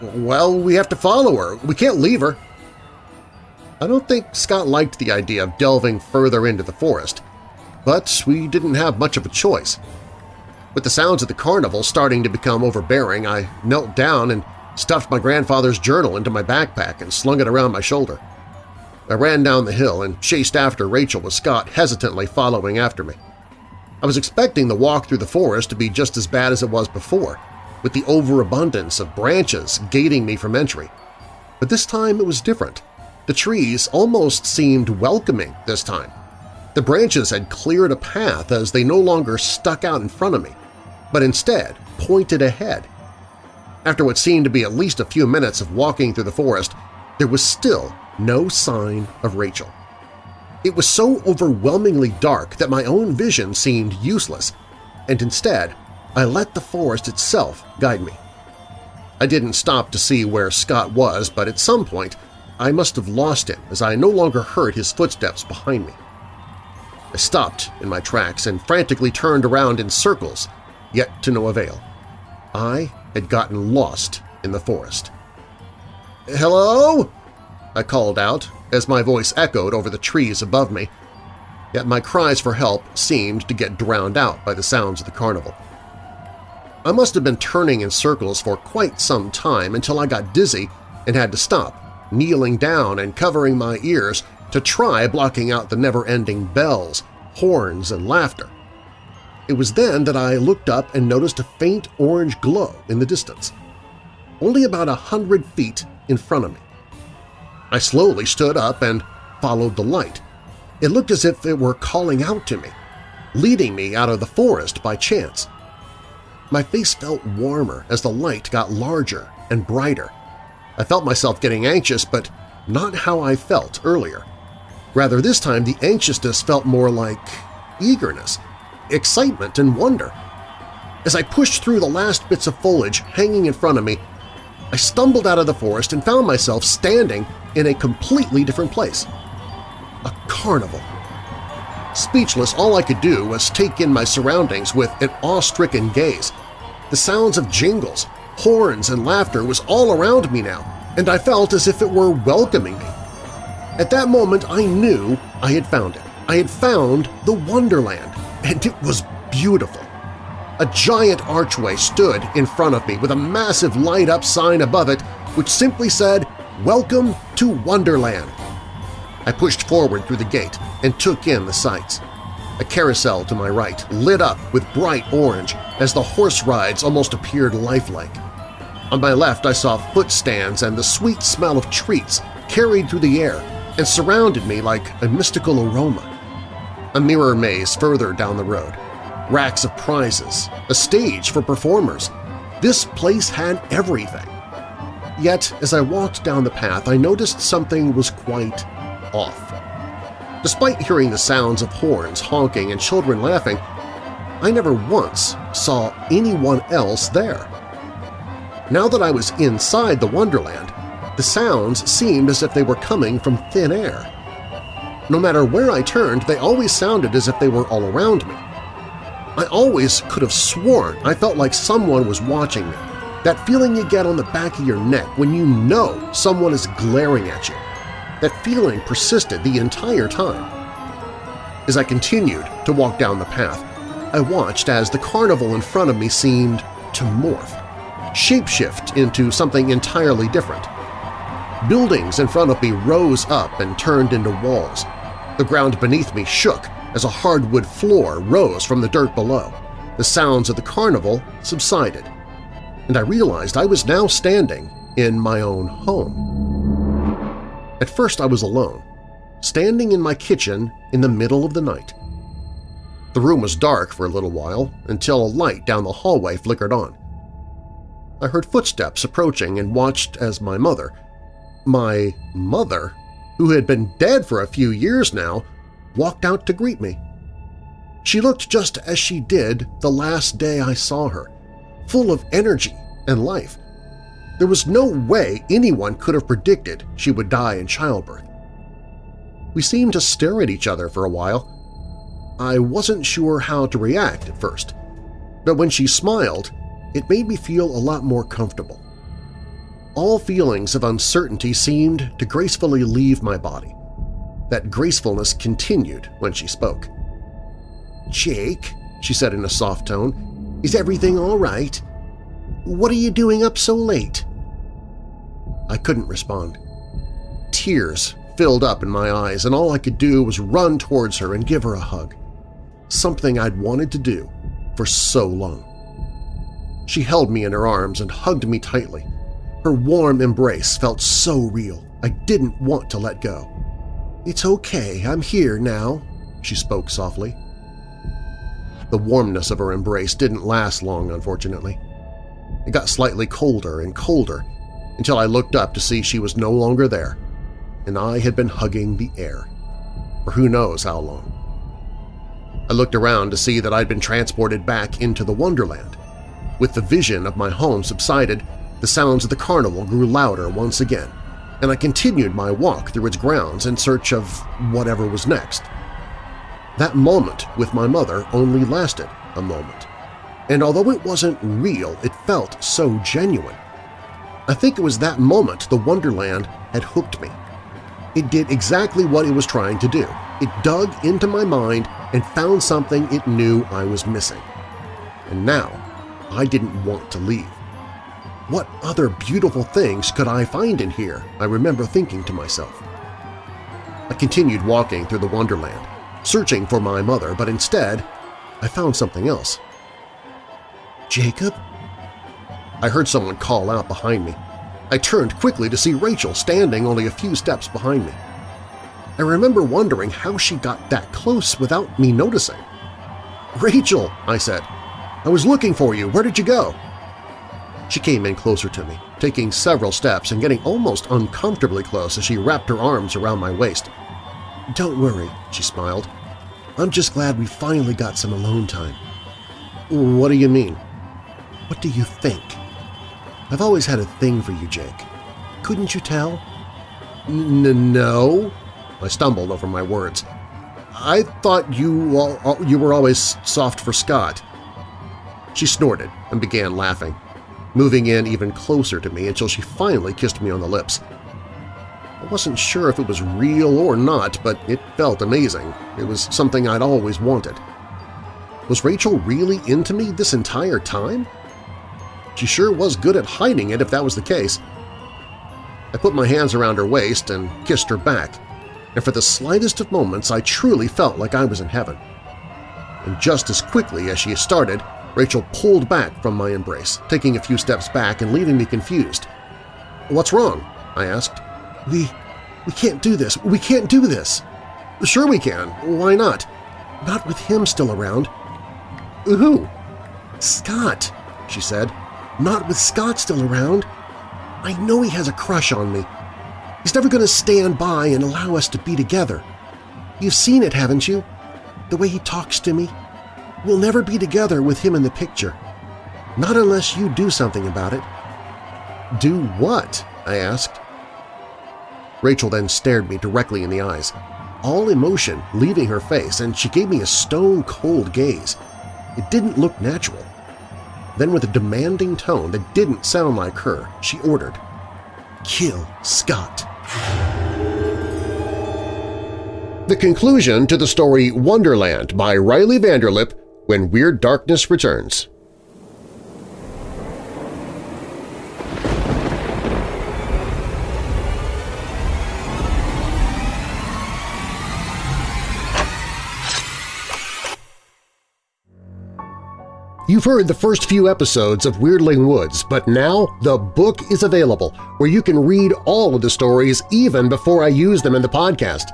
Well, we have to follow her. We can't leave her. I don't think Scott liked the idea of delving further into the forest, but we didn't have much of a choice. With the sounds of the carnival starting to become overbearing, I knelt down and stuffed my grandfather's journal into my backpack and slung it around my shoulder. I ran down the hill and chased after Rachel with Scott hesitantly following after me. I was expecting the walk through the forest to be just as bad as it was before, with the overabundance of branches gating me from entry. But this time it was different. The trees almost seemed welcoming this time. The branches had cleared a path as they no longer stuck out in front of me, but instead pointed ahead. After what seemed to be at least a few minutes of walking through the forest, there was still no sign of Rachel. It was so overwhelmingly dark that my own vision seemed useless, and instead I let the forest itself guide me. I didn't stop to see where Scott was, but at some point I must have lost him as I no longer heard his footsteps behind me. I stopped in my tracks and frantically turned around in circles, yet to no avail. I had gotten lost in the forest. "'Hello?' I called out as my voice echoed over the trees above me, yet my cries for help seemed to get drowned out by the sounds of the carnival. I must have been turning in circles for quite some time until I got dizzy and had to stop, kneeling down and covering my ears to try blocking out the never-ending bells, horns, and laughter. It was then that I looked up and noticed a faint orange glow in the distance, only about a hundred feet in front of me. I slowly stood up and followed the light. It looked as if it were calling out to me, leading me out of the forest by chance. My face felt warmer as the light got larger and brighter. I felt myself getting anxious, but not how I felt earlier. Rather, this time the anxiousness felt more like eagerness, excitement, and wonder. As I pushed through the last bits of foliage hanging in front of me, I stumbled out of the forest and found myself standing in a completely different place. A carnival. Speechless, all I could do was take in my surroundings with an awe-stricken gaze. The sounds of jingles, horns, and laughter was all around me now, and I felt as if it were welcoming me. At that moment I knew I had found it. I had found the Wonderland, and it was beautiful. A giant archway stood in front of me with a massive light-up sign above it which simply said, Welcome to Wonderland. I pushed forward through the gate and took in the sights. A carousel to my right lit up with bright orange as the horse rides almost appeared lifelike. On my left I saw footstands and the sweet smell of treats carried through the air and surrounded me like a mystical aroma. A mirror maze further down the road, racks of prizes, a stage for performers. This place had everything. Yet, as I walked down the path, I noticed something was quite off. Despite hearing the sounds of horns honking and children laughing, I never once saw anyone else there. Now that I was inside the Wonderland, the sounds seemed as if they were coming from thin air. No matter where I turned, they always sounded as if they were all around me. I always could have sworn I felt like someone was watching me, that feeling you get on the back of your neck when you know someone is glaring at you. That feeling persisted the entire time. As I continued to walk down the path, I watched as the carnival in front of me seemed to morph, shapeshift into something entirely different. Buildings in front of me rose up and turned into walls. The ground beneath me shook as a hardwood floor rose from the dirt below. The sounds of the carnival subsided, and I realized I was now standing in my own home. At first I was alone, standing in my kitchen in the middle of the night. The room was dark for a little while until a light down the hallway flickered on. I heard footsteps approaching and watched as my mother, my mother, who had been dead for a few years now, walked out to greet me. She looked just as she did the last day I saw her, full of energy and life. There was no way anyone could have predicted she would die in childbirth. We seemed to stare at each other for a while. I wasn't sure how to react at first, but when she smiled, it made me feel a lot more comfortable. All feelings of uncertainty seemed to gracefully leave my body. That gracefulness continued when she spoke. Jake, she said in a soft tone, is everything all right? What are you doing up so late? I couldn't respond. Tears filled up in my eyes, and all I could do was run towards her and give her a hug. Something I'd wanted to do for so long. She held me in her arms and hugged me tightly. Her warm embrace felt so real, I didn't want to let go. It's okay, I'm here now, she spoke softly. The warmness of her embrace didn't last long, unfortunately. It got slightly colder and colder until I looked up to see she was no longer there, and I had been hugging the air for who knows how long. I looked around to see that I'd been transported back into the Wonderland. With the vision of my home subsided, the sounds of the carnival grew louder once again, and I continued my walk through its grounds in search of whatever was next. That moment with my mother only lasted a moment, and although it wasn't real, it felt so genuine. I think it was that moment the Wonderland had hooked me. It did exactly what it was trying to do. It dug into my mind and found something it knew I was missing. And now I didn't want to leave. What other beautiful things could I find in here, I remember thinking to myself. I continued walking through the Wonderland, searching for my mother, but instead I found something else. Jacob? I heard someone call out behind me. I turned quickly to see Rachel standing only a few steps behind me. I remember wondering how she got that close without me noticing. "'Rachel!' I said. "'I was looking for you. Where did you go?' She came in closer to me, taking several steps and getting almost uncomfortably close as she wrapped her arms around my waist. "'Don't worry,' she smiled. I'm just glad we finally got some alone time. What do you mean? What do you think? I've always had a thing for you, Jake. Couldn't you tell? N no. I stumbled over my words. I thought you, all, you were always soft for Scott. She snorted and began laughing, moving in even closer to me until she finally kissed me on the lips. I wasn't sure if it was real or not, but it felt amazing. It was something I'd always wanted. Was Rachel really into me this entire time? She sure was good at hiding it if that was the case. I put my hands around her waist and kissed her back, and for the slightest of moments I truly felt like I was in heaven. And just as quickly as she started, Rachel pulled back from my embrace, taking a few steps back and leaving me confused. "'What's wrong?' I asked. We… we can't do this. We can't do this. Sure we can. Why not? Not with him still around. Who? Scott, she said. Not with Scott still around. I know he has a crush on me. He's never going to stand by and allow us to be together. You've seen it, haven't you? The way he talks to me. We'll never be together with him in the picture. Not unless you do something about it. Do what? I asked. Rachel then stared me directly in the eyes, all emotion leaving her face, and she gave me a stone-cold gaze. It didn't look natural. Then with a demanding tone that didn't sound like her, she ordered, Kill Scott. The conclusion to the story Wonderland by Riley Vanderlip when Weird Darkness returns. You've heard the first few episodes of Weirdling Woods, but now the book is available where you can read all of the stories even before I use them in the podcast.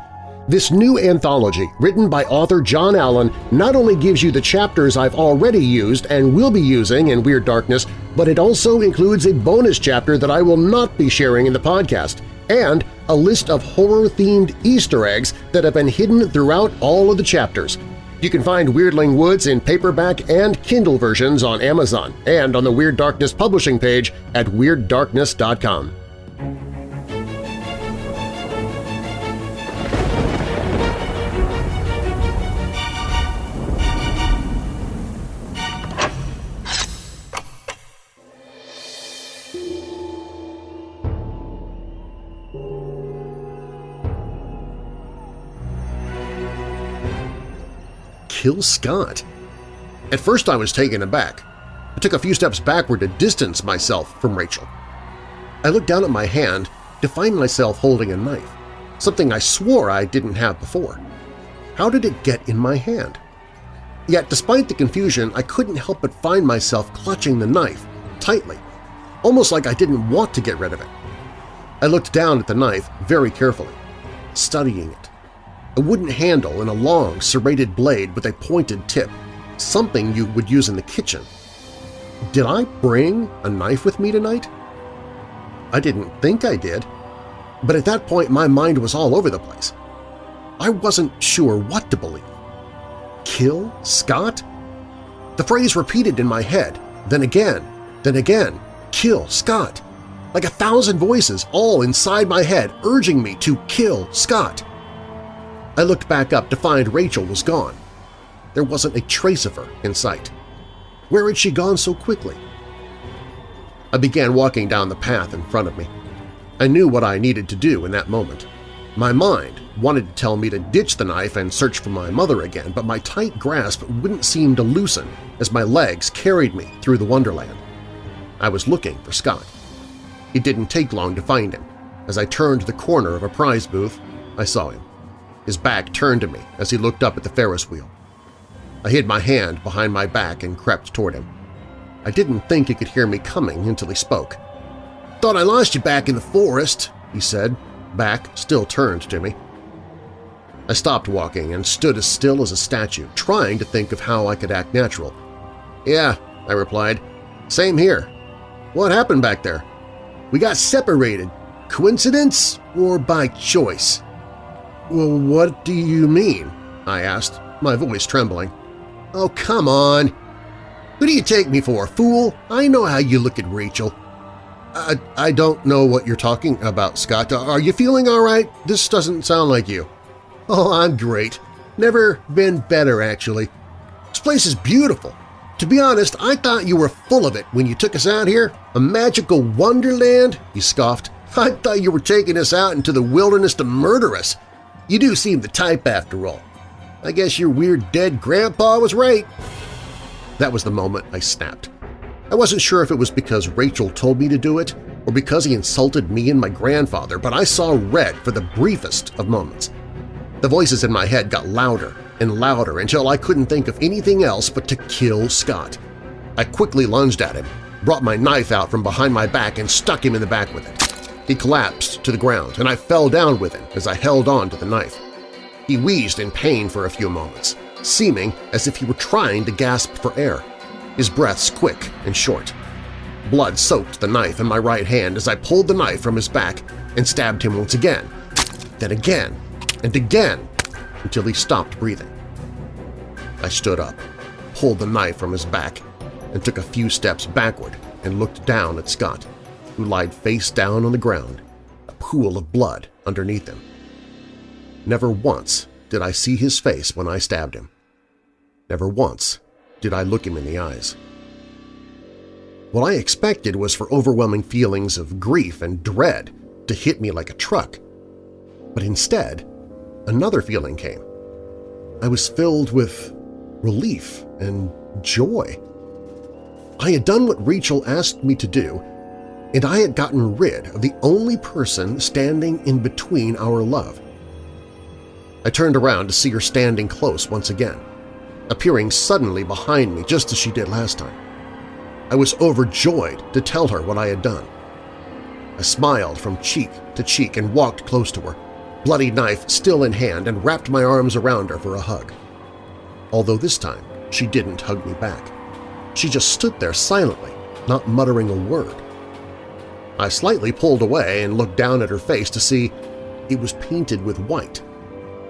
This new anthology, written by author John Allen, not only gives you the chapters I've already used and will be using in Weird Darkness, but it also includes a bonus chapter that I will not be sharing in the podcast, and a list of horror-themed Easter eggs that have been hidden throughout all of the chapters. You can find Weirdling Woods in paperback and Kindle versions on Amazon and on the Weird Darkness publishing page at WeirdDarkness.com. kill Scott. At first I was taken aback. I took a few steps backward to distance myself from Rachel. I looked down at my hand to find myself holding a knife, something I swore I didn't have before. How did it get in my hand? Yet despite the confusion, I couldn't help but find myself clutching the knife tightly, almost like I didn't want to get rid of it. I looked down at the knife very carefully, studying it a wooden handle and a long, serrated blade with a pointed tip, something you would use in the kitchen. Did I bring a knife with me tonight? I didn't think I did, but at that point my mind was all over the place. I wasn't sure what to believe. Kill Scott? The phrase repeated in my head, then again, then again, kill Scott, like a thousand voices all inside my head urging me to kill Scott. I looked back up to find Rachel was gone. There wasn't a trace of her in sight. Where had she gone so quickly? I began walking down the path in front of me. I knew what I needed to do in that moment. My mind wanted to tell me to ditch the knife and search for my mother again, but my tight grasp wouldn't seem to loosen as my legs carried me through the wonderland. I was looking for Scott. It didn't take long to find him. As I turned the corner of a prize booth, I saw him his back turned to me as he looked up at the Ferris wheel. I hid my hand behind my back and crept toward him. I didn't think he could hear me coming until he spoke. "'Thought I lost you back in the forest,' he said, back still turned to me. I stopped walking and stood as still as a statue, trying to think of how I could act natural. "'Yeah,' I replied. "'Same here. What happened back there?' "'We got separated. Coincidence or by choice?' Well, what do you mean? I asked, my voice trembling. Oh, come on! Who do you take me for, fool? I know how you look at Rachel. I, I don't know what you're talking about, Scott. Are you feeling all right? This doesn't sound like you. Oh, I'm great. Never been better, actually. This place is beautiful. To be honest, I thought you were full of it when you took us out here. A magical wonderland, he scoffed. I thought you were taking us out into the wilderness to murder us. You do seem the type after all. I guess your weird dead grandpa was right. That was the moment I snapped. I wasn't sure if it was because Rachel told me to do it or because he insulted me and my grandfather, but I saw red for the briefest of moments. The voices in my head got louder and louder until I couldn't think of anything else but to kill Scott. I quickly lunged at him, brought my knife out from behind my back and stuck him in the back with it. He collapsed to the ground, and I fell down with him as I held on to the knife. He wheezed in pain for a few moments, seeming as if he were trying to gasp for air, his breaths quick and short. Blood soaked the knife in my right hand as I pulled the knife from his back and stabbed him once again, then again, and again, until he stopped breathing. I stood up, pulled the knife from his back, and took a few steps backward and looked down at Scott who lied face down on the ground, a pool of blood underneath him. Never once did I see his face when I stabbed him. Never once did I look him in the eyes. What I expected was for overwhelming feelings of grief and dread to hit me like a truck. But instead, another feeling came. I was filled with relief and joy. I had done what Rachel asked me to do and I had gotten rid of the only person standing in between our love. I turned around to see her standing close once again, appearing suddenly behind me just as she did last time. I was overjoyed to tell her what I had done. I smiled from cheek to cheek and walked close to her, bloody knife still in hand, and wrapped my arms around her for a hug. Although this time she didn't hug me back. She just stood there silently, not muttering a word. I slightly pulled away and looked down at her face to see it was painted with white.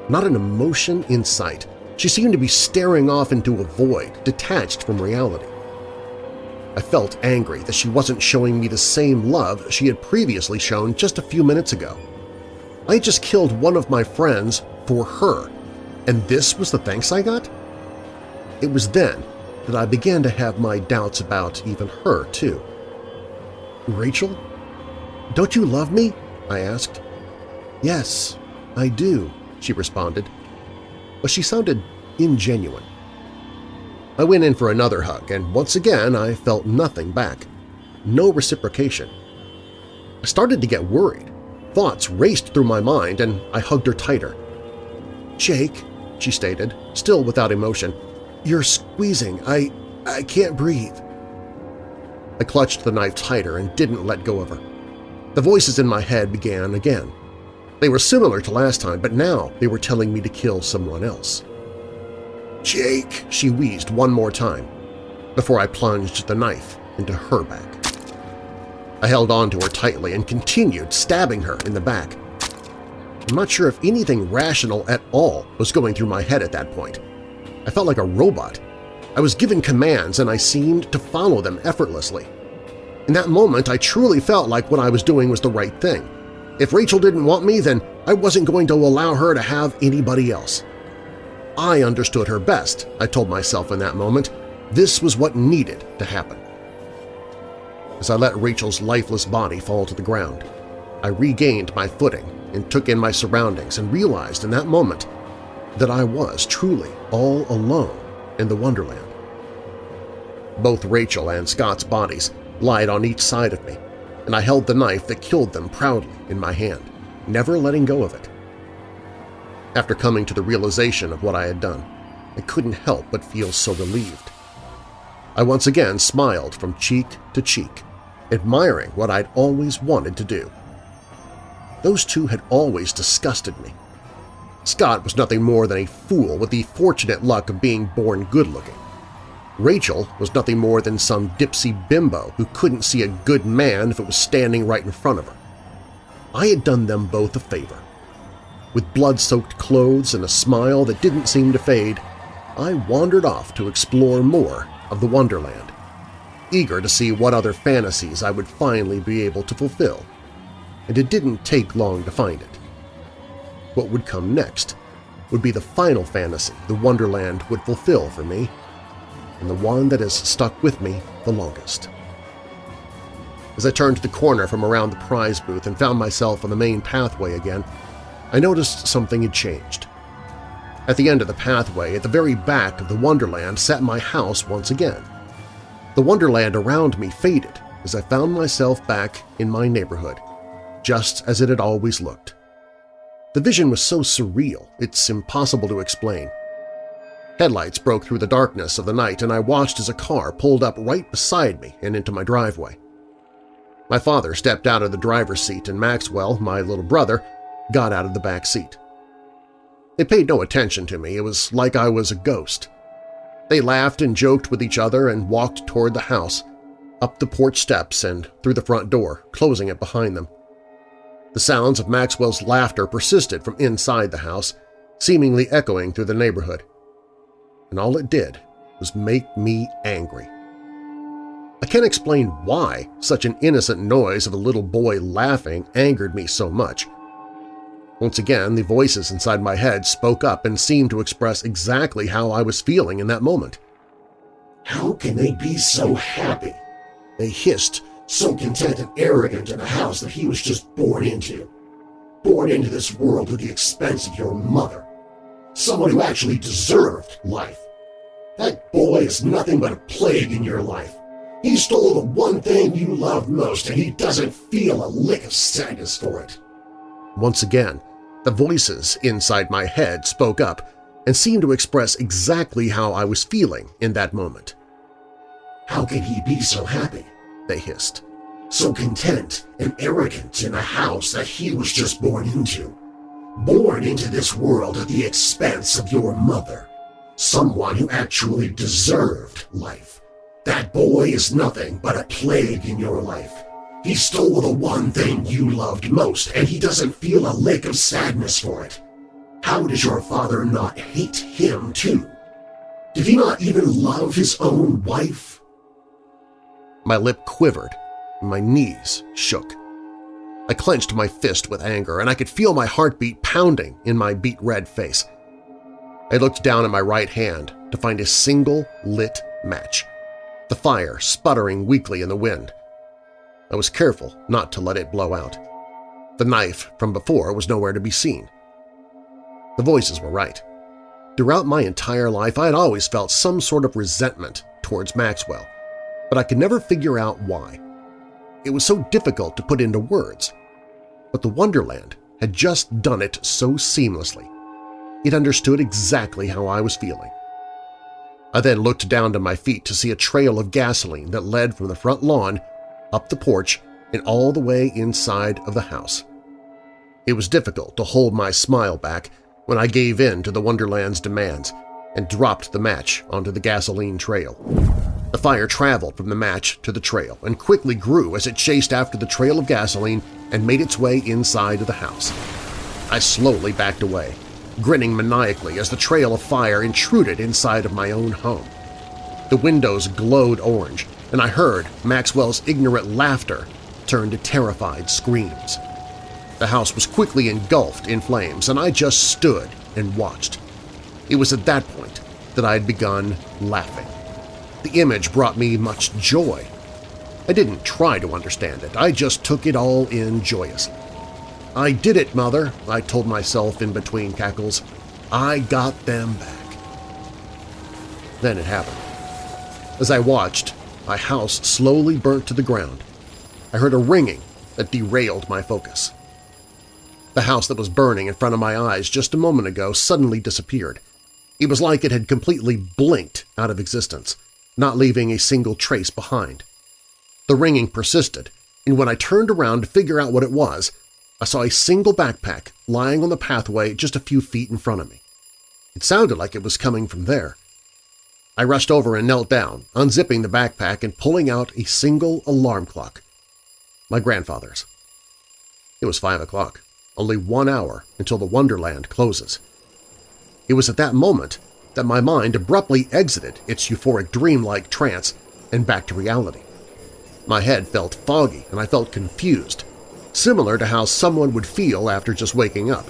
Not an emotion in sight. She seemed to be staring off into a void, detached from reality. I felt angry that she wasn't showing me the same love she had previously shown just a few minutes ago. I had just killed one of my friends for her, and this was the thanks I got? It was then that I began to have my doubts about even her, too. Rachel? Don't you love me? I asked. Yes, I do, she responded. But she sounded ingenuine. I went in for another hug, and once again I felt nothing back. No reciprocation. I started to get worried. Thoughts raced through my mind, and I hugged her tighter. Jake, she stated, still without emotion, you're squeezing. I… I can't breathe. I clutched the knife tighter and didn't let go of her. The voices in my head began again. They were similar to last time, but now they were telling me to kill someone else. Jake, she wheezed one more time before I plunged the knife into her back. I held on to her tightly and continued stabbing her in the back. I'm not sure if anything rational at all was going through my head at that point. I felt like a robot. I was given commands and I seemed to follow them effortlessly. In that moment, I truly felt like what I was doing was the right thing. If Rachel didn't want me, then I wasn't going to allow her to have anybody else. I understood her best, I told myself in that moment. This was what needed to happen. As I let Rachel's lifeless body fall to the ground, I regained my footing and took in my surroundings and realized in that moment that I was truly all alone in the Wonderland. Both Rachel and Scott's bodies lied on each side of me, and I held the knife that killed them proudly in my hand, never letting go of it. After coming to the realization of what I had done, I couldn't help but feel so relieved. I once again smiled from cheek to cheek, admiring what I'd always wanted to do. Those two had always disgusted me. Scott was nothing more than a fool with the fortunate luck of being born good-looking. Rachel was nothing more than some dipsy bimbo who couldn't see a good man if it was standing right in front of her. I had done them both a favor. With blood-soaked clothes and a smile that didn't seem to fade, I wandered off to explore more of the Wonderland, eager to see what other fantasies I would finally be able to fulfill. And it didn't take long to find it. What would come next would be the final fantasy the Wonderland would fulfill for me, and the one that has stuck with me the longest. As I turned the corner from around the prize booth and found myself on the main pathway again, I noticed something had changed. At the end of the pathway, at the very back of the Wonderland, sat my house once again. The Wonderland around me faded as I found myself back in my neighborhood, just as it had always looked. The vision was so surreal, it's impossible to explain. Headlights broke through the darkness of the night, and I watched as a car pulled up right beside me and into my driveway. My father stepped out of the driver's seat, and Maxwell, my little brother, got out of the back seat. They paid no attention to me. It was like I was a ghost. They laughed and joked with each other and walked toward the house, up the porch steps and through the front door, closing it behind them. The sounds of Maxwell's laughter persisted from inside the house, seemingly echoing through the neighborhood. And all it did was make me angry. I can't explain why such an innocent noise of a little boy laughing angered me so much. Once again, the voices inside my head spoke up and seemed to express exactly how I was feeling in that moment. How can they be so happy? They hissed, so content and arrogant in a house that he was just born into. Born into this world at the expense of your mother. Someone who actually deserved life. That boy is nothing but a plague in your life. He stole the one thing you love most and he doesn't feel a lick of sadness for it. Once again, the voices inside my head spoke up and seemed to express exactly how I was feeling in that moment. How can he be so happy? They hissed. So content and arrogant in a house that he was just born into. born into this world at the expense of your mother, someone who actually deserved life. That boy is nothing but a plague in your life. He stole the one thing you loved most, and he doesn't feel a lick of sadness for it. How does your father not hate him, too? Did he not even love his own wife? My lip quivered, and my knees shook. I clenched my fist with anger, and I could feel my heartbeat pounding in my beet-red face. I looked down at my right hand to find a single lit match, the fire sputtering weakly in the wind. I was careful not to let it blow out. The knife from before was nowhere to be seen. The voices were right. Throughout my entire life I had always felt some sort of resentment towards Maxwell, but I could never figure out why. It was so difficult to put into words. But the Wonderland had just done it so seamlessly. It understood exactly how I was feeling. I then looked down to my feet to see a trail of gasoline that led from the front lawn, up the porch, and all the way inside of the house. It was difficult to hold my smile back when I gave in to the Wonderland's demands and dropped the match onto the gasoline trail. The fire traveled from the match to the trail and quickly grew as it chased after the trail of gasoline and made its way inside of the house. I slowly backed away, grinning maniacally as the trail of fire intruded inside of my own home. The windows glowed orange, and I heard Maxwell's ignorant laughter turn to terrified screams. The house was quickly engulfed in flames, and I just stood and watched. It was at that point that I had begun laughing. The image brought me much joy. I didn't try to understand it, I just took it all in joyously. I did it, Mother, I told myself in between cackles. I got them back. Then it happened. As I watched, my house slowly burnt to the ground. I heard a ringing that derailed my focus. The house that was burning in front of my eyes just a moment ago suddenly disappeared. It was like it had completely blinked out of existence, not leaving a single trace behind. The ringing persisted, and when I turned around to figure out what it was, I saw a single backpack lying on the pathway just a few feet in front of me. It sounded like it was coming from there. I rushed over and knelt down, unzipping the backpack and pulling out a single alarm clock. My grandfather's. It was five o'clock only one hour until the Wonderland closes. It was at that moment that my mind abruptly exited its euphoric dreamlike trance and back to reality. My head felt foggy and I felt confused, similar to how someone would feel after just waking up.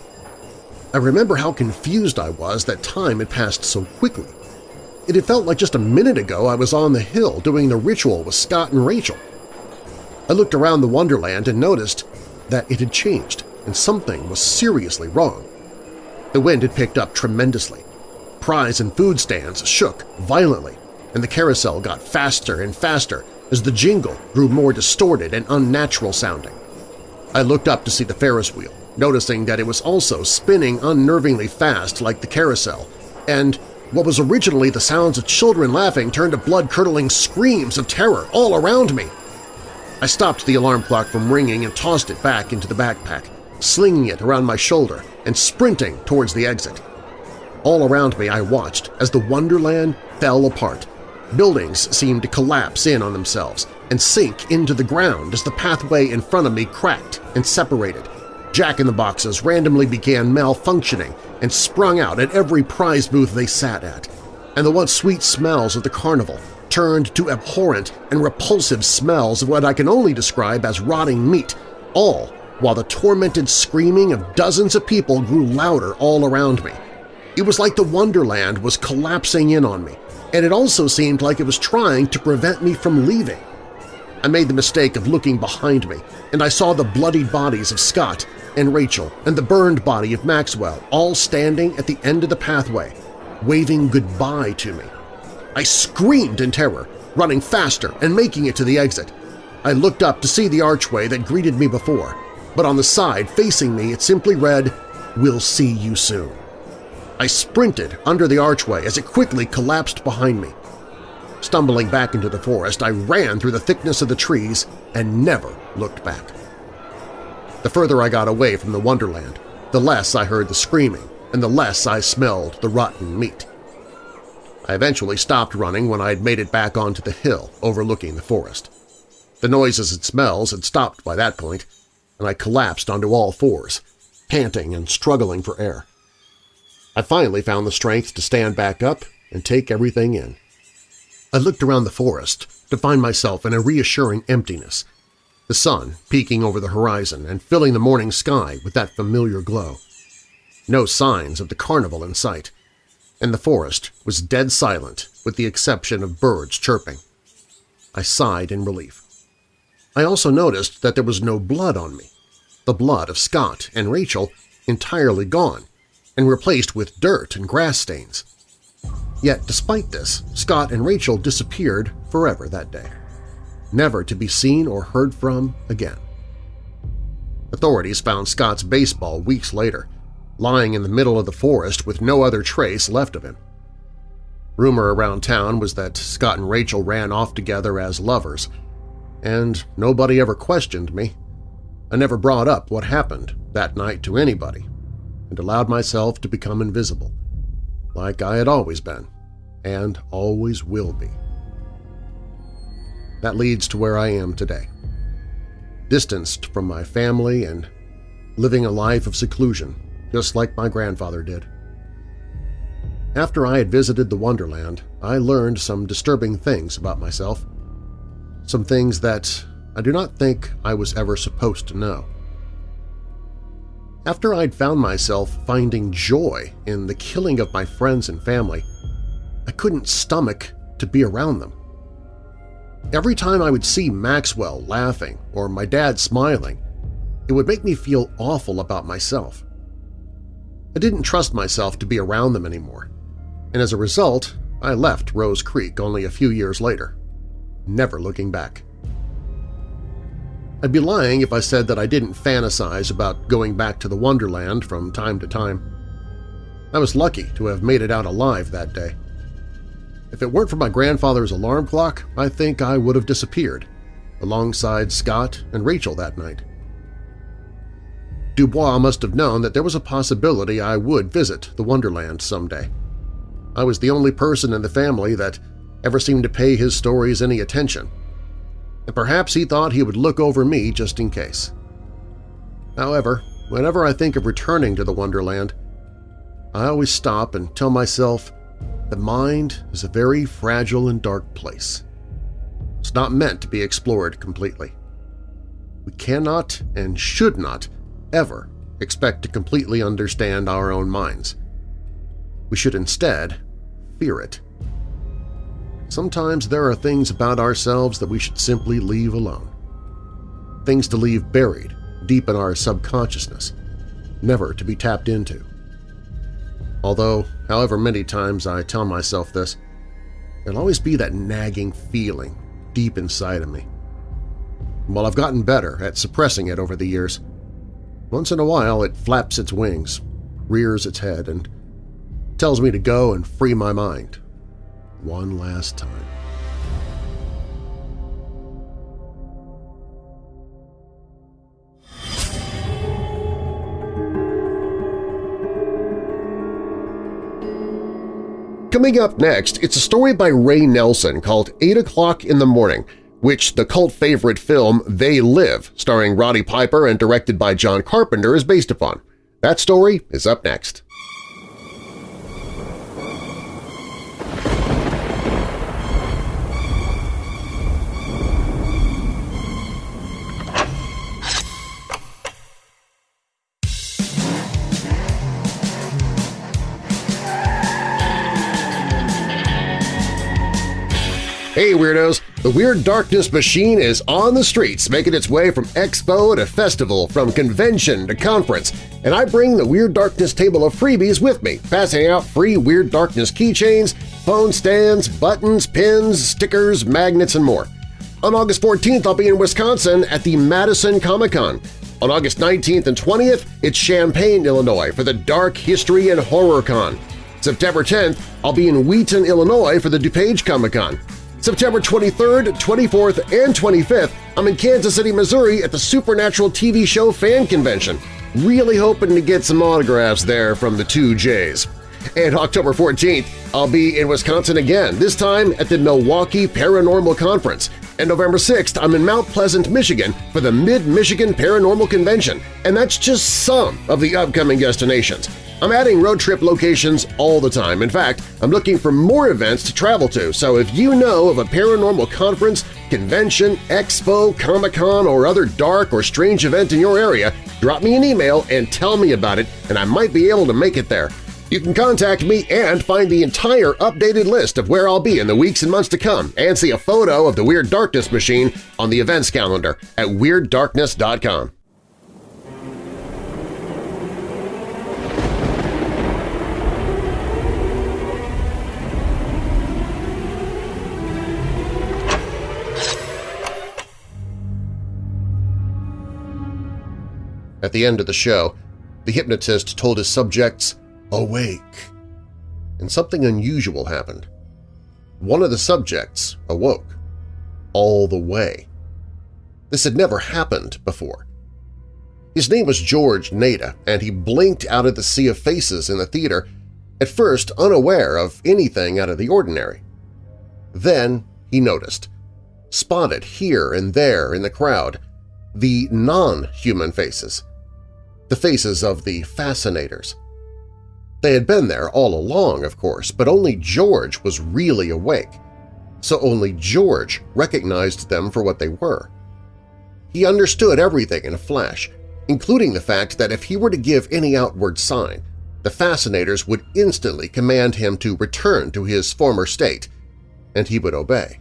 I remember how confused I was that time had passed so quickly. It had felt like just a minute ago I was on the hill doing the ritual with Scott and Rachel. I looked around the Wonderland and noticed that it had changed and something was seriously wrong. The wind had picked up tremendously. Prize and food stands shook violently, and the carousel got faster and faster as the jingle grew more distorted and unnatural sounding. I looked up to see the Ferris wheel, noticing that it was also spinning unnervingly fast like the carousel, and what was originally the sounds of children laughing turned to blood-curdling screams of terror all around me. I stopped the alarm clock from ringing and tossed it back into the backpack, slinging it around my shoulder and sprinting towards the exit. All around me I watched as the Wonderland fell apart. Buildings seemed to collapse in on themselves and sink into the ground as the pathway in front of me cracked and separated. Jack-in-the-Boxes randomly began malfunctioning and sprung out at every prize booth they sat at, and the once sweet smells of the carnival turned to abhorrent and repulsive smells of what I can only describe as rotting meat, all while the tormented screaming of dozens of people grew louder all around me. It was like the Wonderland was collapsing in on me, and it also seemed like it was trying to prevent me from leaving. I made the mistake of looking behind me, and I saw the bloodied bodies of Scott and Rachel and the burned body of Maxwell all standing at the end of the pathway, waving goodbye to me. I screamed in terror, running faster and making it to the exit. I looked up to see the archway that greeted me before, but on the side facing me it simply read, We'll see you soon. I sprinted under the archway as it quickly collapsed behind me. Stumbling back into the forest, I ran through the thickness of the trees and never looked back. The further I got away from the Wonderland, the less I heard the screaming and the less I smelled the rotten meat. I eventually stopped running when I had made it back onto the hill overlooking the forest. The noises and smells had stopped by that point, and I collapsed onto all fours, panting and struggling for air. I finally found the strength to stand back up and take everything in. I looked around the forest to find myself in a reassuring emptiness, the sun peeking over the horizon and filling the morning sky with that familiar glow. No signs of the carnival in sight, and the forest was dead silent with the exception of birds chirping. I sighed in relief. I also noticed that there was no blood on me, the blood of Scott and Rachel entirely gone and replaced with dirt and grass stains. Yet despite this, Scott and Rachel disappeared forever that day, never to be seen or heard from again. Authorities found Scott's baseball weeks later, lying in the middle of the forest with no other trace left of him. Rumor around town was that Scott and Rachel ran off together as lovers, and nobody ever questioned me. I never brought up what happened that night to anybody and allowed myself to become invisible, like I had always been and always will be. That leads to where I am today, distanced from my family and living a life of seclusion, just like my grandfather did. After I had visited the Wonderland, I learned some disturbing things about myself some things that I do not think I was ever supposed to know. After I'd found myself finding joy in the killing of my friends and family, I couldn't stomach to be around them. Every time I would see Maxwell laughing or my dad smiling, it would make me feel awful about myself. I didn't trust myself to be around them anymore, and as a result, I left Rose Creek only a few years later never looking back. I'd be lying if I said that I didn't fantasize about going back to the Wonderland from time to time. I was lucky to have made it out alive that day. If it weren't for my grandfather's alarm clock, I think I would have disappeared, alongside Scott and Rachel that night. Dubois must have known that there was a possibility I would visit the Wonderland someday. I was the only person in the family that ever seemed to pay his stories any attention, and perhaps he thought he would look over me just in case. However, whenever I think of returning to the Wonderland, I always stop and tell myself the mind is a very fragile and dark place. It's not meant to be explored completely. We cannot and should not ever expect to completely understand our own minds. We should instead fear it. Sometimes there are things about ourselves that we should simply leave alone. Things to leave buried deep in our subconsciousness, never to be tapped into. Although, however many times I tell myself this, there'll always be that nagging feeling deep inside of me. While I've gotten better at suppressing it over the years, once in a while it flaps its wings, rears its head, and tells me to go and free my mind, one last time. Coming up next, it's a story by Ray Nelson called 8 O'Clock in the Morning, which the cult favorite film They Live, starring Roddy Piper and directed by John Carpenter, is based upon. That story is up next. Hey Weirdos! The Weird Darkness machine is on the streets, making its way from expo to festival, from convention to conference, and I bring the Weird Darkness table of freebies with me, passing out free Weird Darkness keychains, phone stands, buttons, pins, stickers, magnets, and more. On August 14th, I'll be in Wisconsin at the Madison Comic-Con. On August 19th and 20th, it's Champaign, Illinois for the Dark History and Horror Con. September 10th, I'll be in Wheaton, Illinois for the DuPage Comic-Con. September 23rd, 24th, and 25th, I'm in Kansas City, Missouri at the Supernatural TV show fan convention. Really hoping to get some autographs there from the two J's. And October 14th, I'll be in Wisconsin again, this time at the Milwaukee Paranormal Conference. And November 6th, I'm in Mount Pleasant, Michigan for the Mid-Michigan Paranormal Convention, and that's just some of the upcoming destinations. I'm adding road trip locations all the time. In fact, I'm looking for more events to travel to, so if you know of a paranormal conference, convention, expo, Comic-Con, or other dark or strange event in your area, drop me an email and tell me about it, and I might be able to make it there. You can contact me and find the entire updated list of where I'll be in the weeks and months to come and see a photo of the Weird Darkness machine on the events calendar at WeirdDarkness.com. At the end of the show, the hypnotist told his subjects, awake, and something unusual happened. One of the subjects awoke, all the way. This had never happened before. His name was George Nada, and he blinked out of the sea of faces in the theater, at first unaware of anything out of the ordinary. Then he noticed, spotted here and there in the crowd, the non-human faces the faces of the fascinators. They had been there all along, of course, but only George was really awake, so only George recognized them for what they were. He understood everything in a flash, including the fact that if he were to give any outward sign, the fascinators would instantly command him to return to his former state, and he would obey.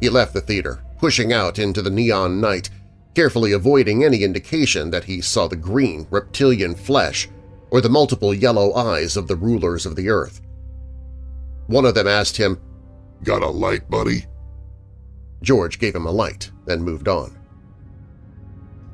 He left the theater, pushing out into the neon night carefully avoiding any indication that he saw the green, reptilian flesh or the multiple yellow eyes of the rulers of the earth. One of them asked him, Got a light, buddy? George gave him a light, then moved on.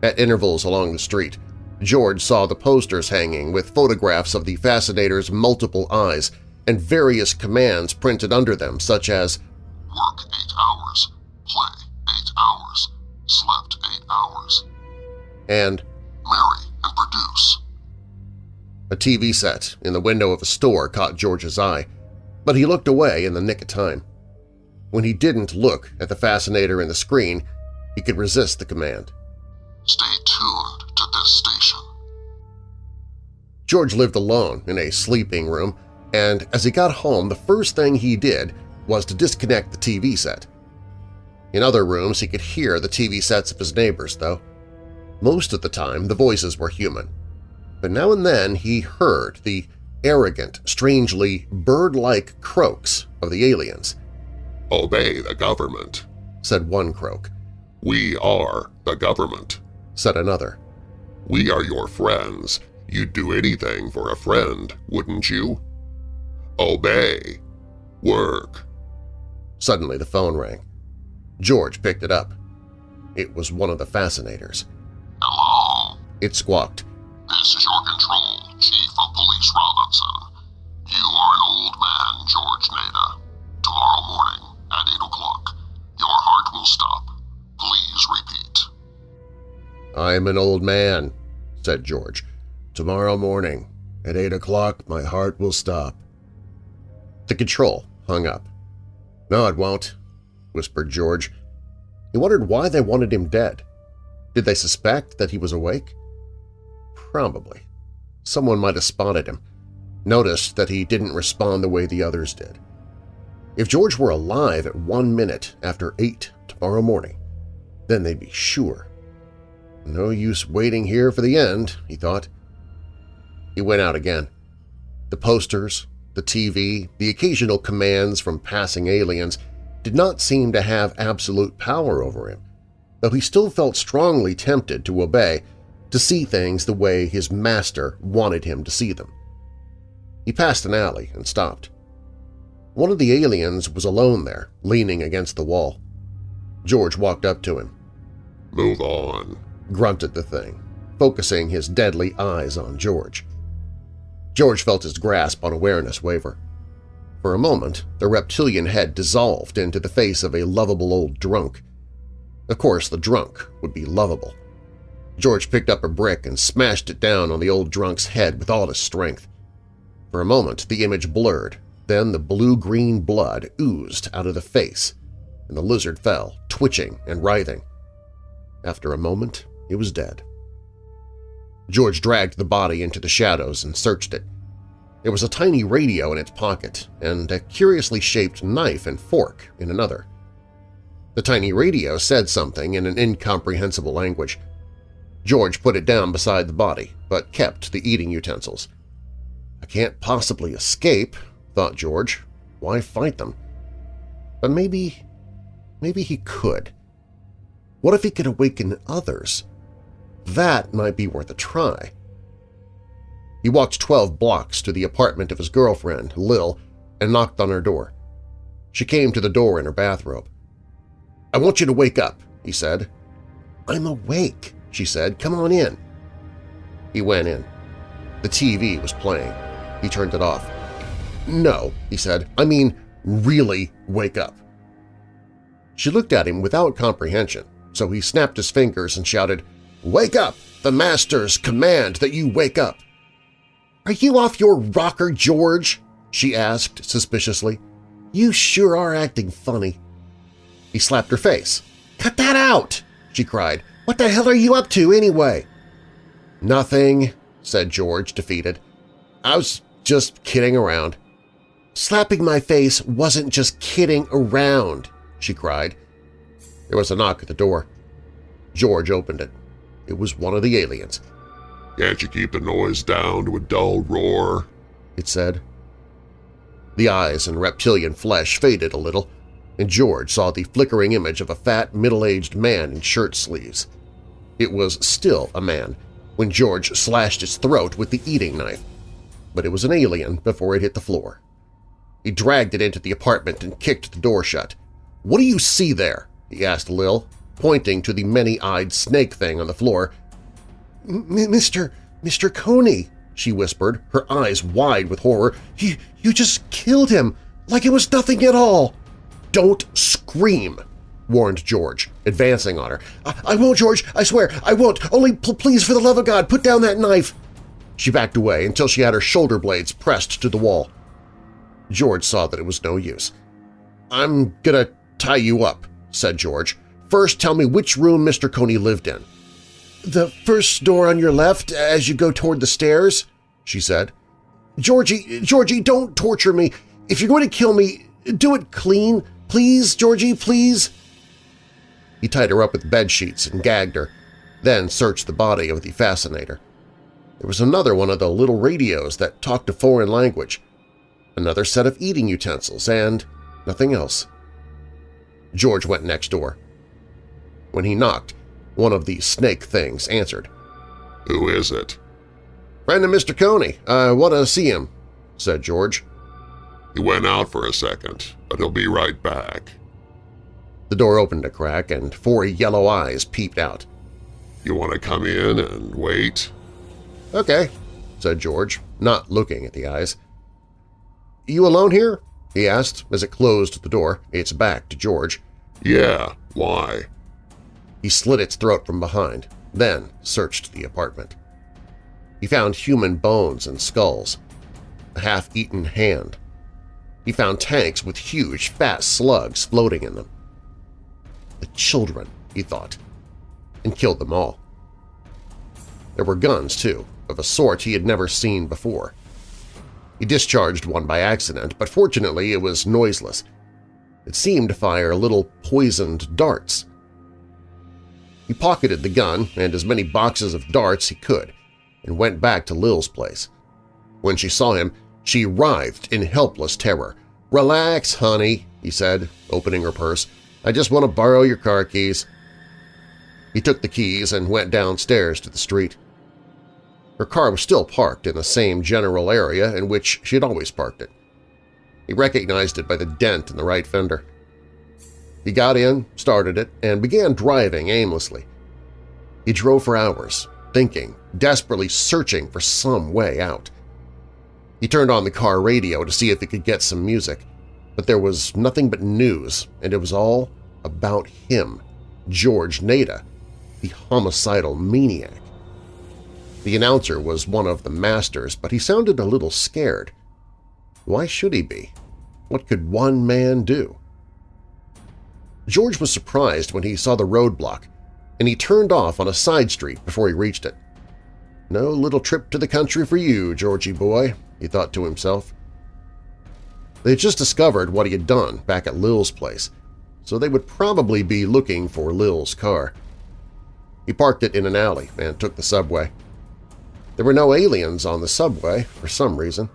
At intervals along the street, George saw the posters hanging with photographs of the Fascinator's multiple eyes and various commands printed under them such as Work eight hours, play eight hours, slept eight hours. And marry and produce. A TV set in the window of a store caught George's eye, but he looked away in the nick of time. When he didn't look at the fascinator in the screen, he could resist the command. Stay tuned to this station. George lived alone in a sleeping room, and as he got home the first thing he did was to disconnect the TV set. In other rooms he could hear the TV sets of his neighbors, though. Most of the time the voices were human, but now and then he heard the arrogant, strangely bird-like croaks of the aliens. Obey the government, said one croak. We are the government, said another. We are your friends. You'd do anything for a friend, wouldn't you? Obey. Work. Suddenly the phone rang. George picked it up. It was one of the fascinators. Hello? It squawked. This is your control, Chief of Police Robinson. You are an old man, George Nada. Tomorrow morning at 8 o'clock, your heart will stop. Please repeat. I'm an old man, said George. Tomorrow morning at 8 o'clock my heart will stop. The control hung up. No, it won't, whispered George. He wondered why they wanted him dead. Did they suspect that he was awake? Probably. Someone might have spotted him, noticed that he didn't respond the way the others did. If George were alive at one minute after eight tomorrow morning, then they'd be sure. No use waiting here for the end, he thought. He went out again. The posters, the TV, the occasional commands from passing aliens – did not seem to have absolute power over him, though he still felt strongly tempted to obey, to see things the way his master wanted him to see them. He passed an alley and stopped. One of the aliens was alone there, leaning against the wall. George walked up to him. "'Move on,' grunted the thing, focusing his deadly eyes on George. George felt his grasp on awareness waver. For a moment, the reptilian head dissolved into the face of a lovable old drunk. Of course, the drunk would be lovable. George picked up a brick and smashed it down on the old drunk's head with all his strength. For a moment the image blurred, then the blue-green blood oozed out of the face, and the lizard fell, twitching and writhing. After a moment, it was dead. George dragged the body into the shadows and searched it. There was a tiny radio in its pocket and a curiously shaped knife and fork in another. The tiny radio said something in an incomprehensible language. George put it down beside the body, but kept the eating utensils. I can't possibly escape, thought George. Why fight them? But maybe… maybe he could. What if he could awaken others? That might be worth a try. He walked 12 blocks to the apartment of his girlfriend, Lil, and knocked on her door. She came to the door in her bathrobe. I want you to wake up, he said. I'm awake, she said. Come on in. He went in. The TV was playing. He turned it off. No, he said. I mean, really wake up. She looked at him without comprehension, so he snapped his fingers and shouted, Wake up! The Masters command that you wake up! Are you off your rocker, George? she asked suspiciously. You sure are acting funny. He slapped her face. Cut that out! she cried. What the hell are you up to anyway? Nothing, said George, defeated. I was just kidding around. Slapping my face wasn't just kidding around, she cried. There was a knock at the door. George opened it. It was one of the aliens. Can't you keep the noise down to a dull roar? It said. The eyes and reptilian flesh faded a little, and George saw the flickering image of a fat, middle-aged man in shirt sleeves. It was still a man when George slashed its throat with the eating knife, but it was an alien before it hit the floor. He dragged it into the apartment and kicked the door shut. "'What do you see there?' he asked Lil, pointing to the many-eyed snake thing on the floor. "'Mr. Mr. Coney,' she whispered, her eyes wide with horror. "'You, you just killed him, like it was nothing at all!' "'Don't scream!' warned George, advancing on her. I, I won't, George! I swear, I won't! Only please, for the love of God, put down that knife!' She backed away until she had her shoulder blades pressed to the wall. George saw that it was no use. "'I'm gonna tie you up,' said George. "'First tell me which room Mr. Coney lived in.' "'The first door on your left as you go toward the stairs,' she said. "'Georgie, Georgie, don't torture me. If you're going to kill me, do it clean. Please, Georgie, please.' He tied her up with bed sheets and gagged her, then searched the body of the fascinator. There was another one of the little radios that talked a foreign language, another set of eating utensils, and nothing else. George went next door. When he knocked, one of the snake things answered. Who is it? Friend of Mr. Coney. I want to see him, said George. He went out for a second, but he'll be right back. The door opened a crack and four yellow eyes peeped out. You want to come in and wait? Okay, said George, not looking at the eyes. You alone here? he asked as it closed the door, its back to George. Yeah, why? He slit its throat from behind, then searched the apartment. He found human bones and skulls, a half-eaten hand. He found tanks with huge, fat slugs floating in them. The children, he thought, and killed them all. There were guns, too, of a sort he had never seen before. He discharged one by accident, but fortunately it was noiseless. It seemed to fire little poisoned darts. He pocketed the gun and as many boxes of darts he could and went back to Lil's place. When she saw him, she writhed in helpless terror. "'Relax, honey,' he said, opening her purse. "'I just want to borrow your car keys.' He took the keys and went downstairs to the street. Her car was still parked in the same general area in which she had always parked it. He recognized it by the dent in the right fender. He got in, started it, and began driving aimlessly. He drove for hours, thinking, desperately searching for some way out. He turned on the car radio to see if he could get some music, but there was nothing but news, and it was all about him, George Nada, the homicidal maniac. The announcer was one of the masters, but he sounded a little scared. Why should he be? What could one man do? George was surprised when he saw the roadblock, and he turned off on a side street before he reached it. No little trip to the country for you, Georgie boy, he thought to himself. They had just discovered what he had done back at Lil's place, so they would probably be looking for Lil's car. He parked it in an alley and took the subway. There were no aliens on the subway for some reason.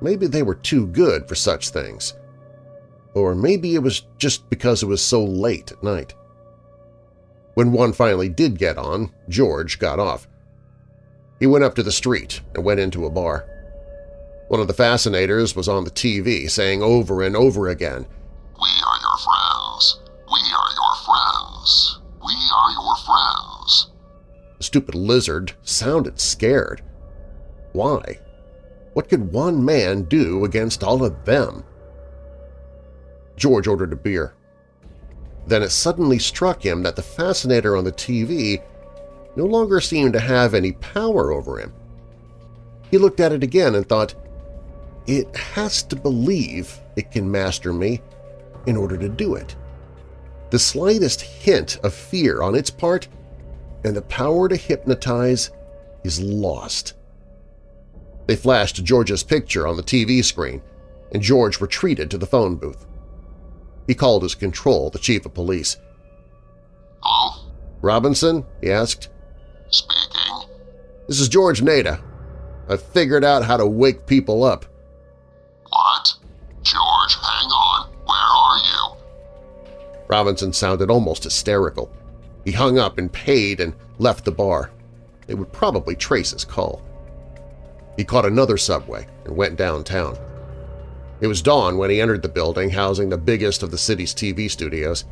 Maybe they were too good for such things. Or maybe it was just because it was so late at night. When one finally did get on, George got off. He went up to the street and went into a bar. One of the fascinators was on the TV saying over and over again, We are your friends. We are your friends. We are your friends. The stupid lizard sounded scared. Why? What could one man do against all of them? George ordered a beer. Then it suddenly struck him that the fascinator on the TV no longer seemed to have any power over him. He looked at it again and thought, it has to believe it can master me in order to do it. The slightest hint of fear on its part and the power to hypnotize is lost. They flashed George's picture on the TV screen, and George retreated to the phone booth. He called his control, the chief of police. Hello? Robinson? he asked. Speaking. This is George Nada. I've figured out how to wake people up. What? George, hang on. Where are you? Robinson sounded almost hysterical. He hung up and paid and left the bar. They would probably trace his call. He caught another subway and went downtown. It was dawn when he entered the building housing the biggest of the city's TV studios.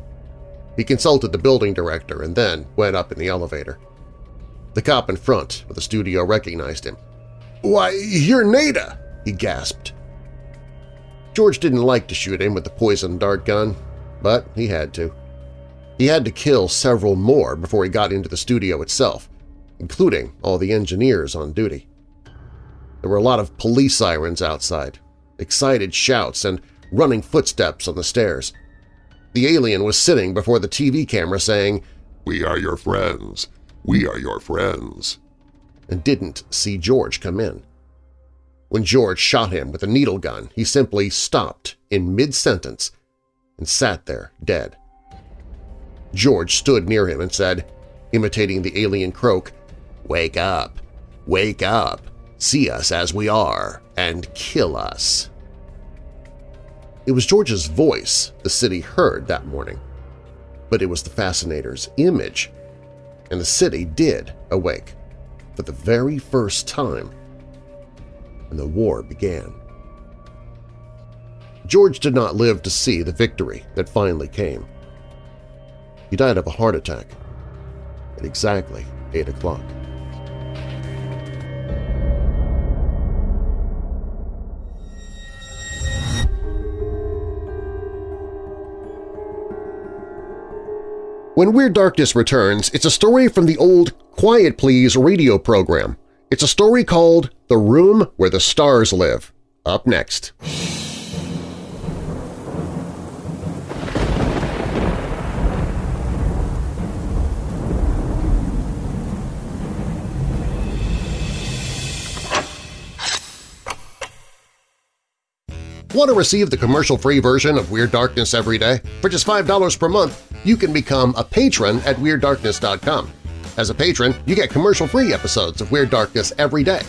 He consulted the building director and then went up in the elevator. The cop in front of the studio recognized him. "'Why, you're Nada!' he gasped. George didn't like to shoot him with the poison dart gun, but he had to. He had to kill several more before he got into the studio itself, including all the engineers on duty. There were a lot of police sirens outside, excited shouts, and running footsteps on the stairs. The alien was sitting before the TV camera saying, We are your friends. We are your friends. and didn't see George come in. When George shot him with a needle gun, he simply stopped in mid-sentence and sat there dead. George stood near him and said, imitating the alien croak, Wake up! Wake up! See us as we are, and kill us! It was George's voice the city heard that morning, but it was the Fascinator's image, and the city did awake for the very first time, and the war began. George did not live to see the victory that finally came. He died of a heart attack at exactly 8 o'clock. When Weird Darkness returns, it's a story from the old Quiet Please radio program. It's a story called The Room Where the Stars Live. Up next. Want to receive the commercial-free version of Weird Darkness every day? For just $5 per month, you can become a patron at WeirdDarkness.com. As a patron, you get commercial-free episodes of Weird Darkness every day,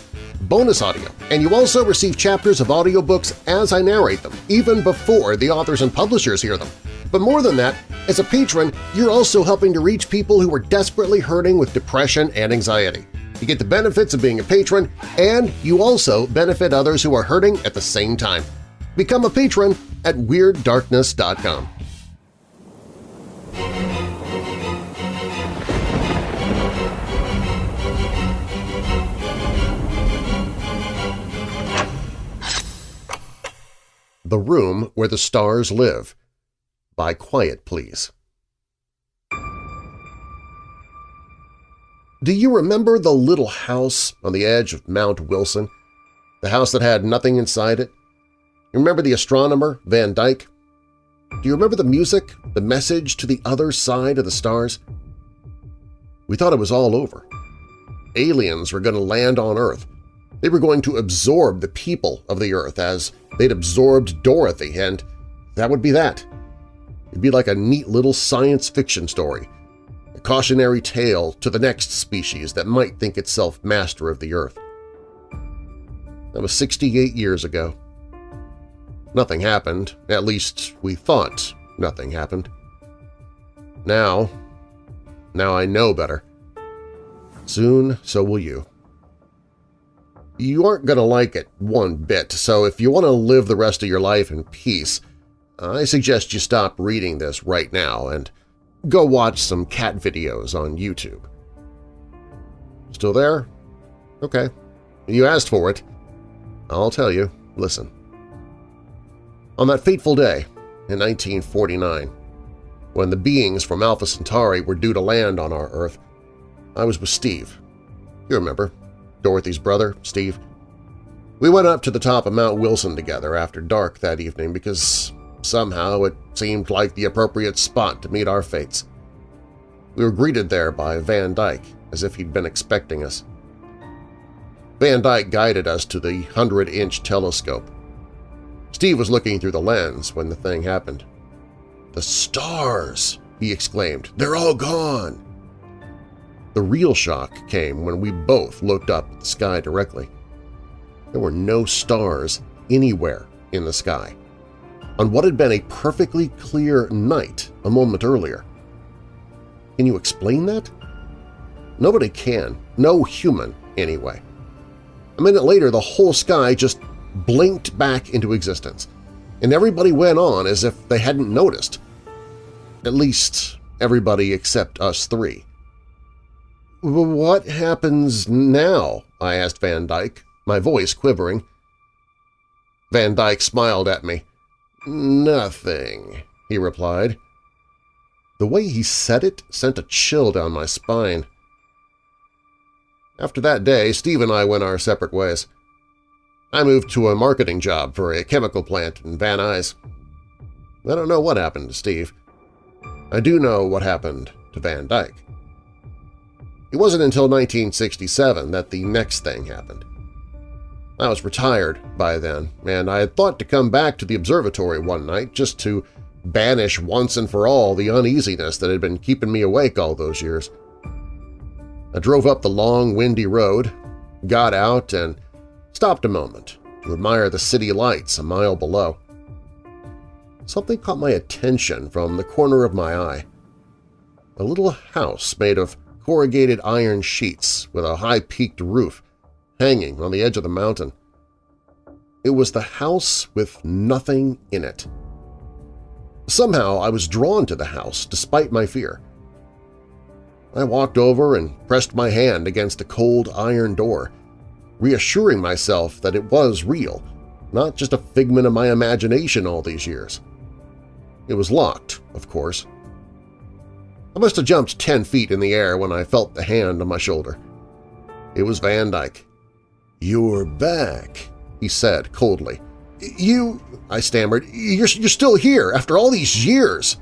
bonus audio, and you also receive chapters of audiobooks as I narrate them, even before the authors and publishers hear them. But more than that, as a patron, you're also helping to reach people who are desperately hurting with depression and anxiety. You get the benefits of being a patron, and you also benefit others who are hurting at the same time. Become a patron at WeirdDarkness.com. The Room Where the Stars Live by Quiet Please. Do you remember the little house on the edge of Mount Wilson? The house that had nothing inside it? You remember the astronomer, Van Dyke? Do you remember the music, the message to the other side of the stars? We thought it was all over. Aliens were going to land on Earth. They were going to absorb the people of the Earth as they'd absorbed Dorothy, and that would be that. It'd be like a neat little science fiction story, a cautionary tale to the next species that might think itself master of the Earth. That was 68 years ago. Nothing happened, at least we thought nothing happened. Now, now I know better. Soon, so will you. You aren't going to like it one bit, so if you want to live the rest of your life in peace, I suggest you stop reading this right now and go watch some cat videos on YouTube. Still there? Okay. You asked for it. I'll tell you. Listen. On that fateful day in 1949, when the beings from Alpha Centauri were due to land on our Earth, I was with Steve. You remember, Dorothy's brother, Steve. We went up to the top of Mount Wilson together after dark that evening because somehow it seemed like the appropriate spot to meet our fates. We were greeted there by Van Dyke, as if he'd been expecting us. Van Dyke guided us to the 100-inch telescope. Steve was looking through the lens when the thing happened. "'The stars!' he exclaimed. "'They're all gone!' The real shock came when we both looked up at the sky directly. There were no stars anywhere in the sky on what had been a perfectly clear night a moment earlier. Can you explain that? Nobody can. No human, anyway. A minute later, the whole sky just blinked back into existence, and everybody went on as if they hadn't noticed. At least everybody except us three. "'What happens now?' I asked Van Dyke, my voice quivering. Van Dyke smiled at me. "'Nothing,' he replied. The way he said it sent a chill down my spine. After that day, Steve and I went our separate ways. I moved to a marketing job for a chemical plant in Van Nuys. I don't know what happened to Steve. I do know what happened to Van Dyke. It wasn't until 1967 that the next thing happened. I was retired by then, and I had thought to come back to the observatory one night just to banish once and for all the uneasiness that had been keeping me awake all those years. I drove up the long, windy road, got out, and stopped a moment to admire the city lights a mile below. Something caught my attention from the corner of my eye. A little house made of corrugated iron sheets with a high-peaked roof hanging on the edge of the mountain. It was the house with nothing in it. Somehow I was drawn to the house despite my fear. I walked over and pressed my hand against a cold iron door, reassuring myself that it was real, not just a figment of my imagination all these years. It was locked, of course, I must have jumped ten feet in the air when I felt the hand on my shoulder. It was Van Dyke. "'You're back,' he said coldly. "'You—' I stammered. You're, you're still here after all these years!'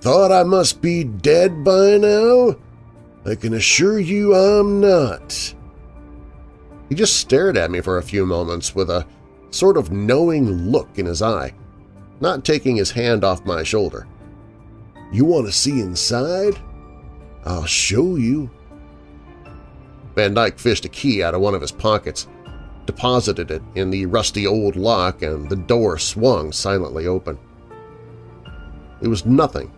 "'Thought I must be dead by now? I can assure you I'm not.' He just stared at me for a few moments with a sort of knowing look in his eye, not taking his hand off my shoulder. You want to see inside? I'll show you. Van Dyke fished a key out of one of his pockets, deposited it in the rusty old lock, and the door swung silently open. It was nothing.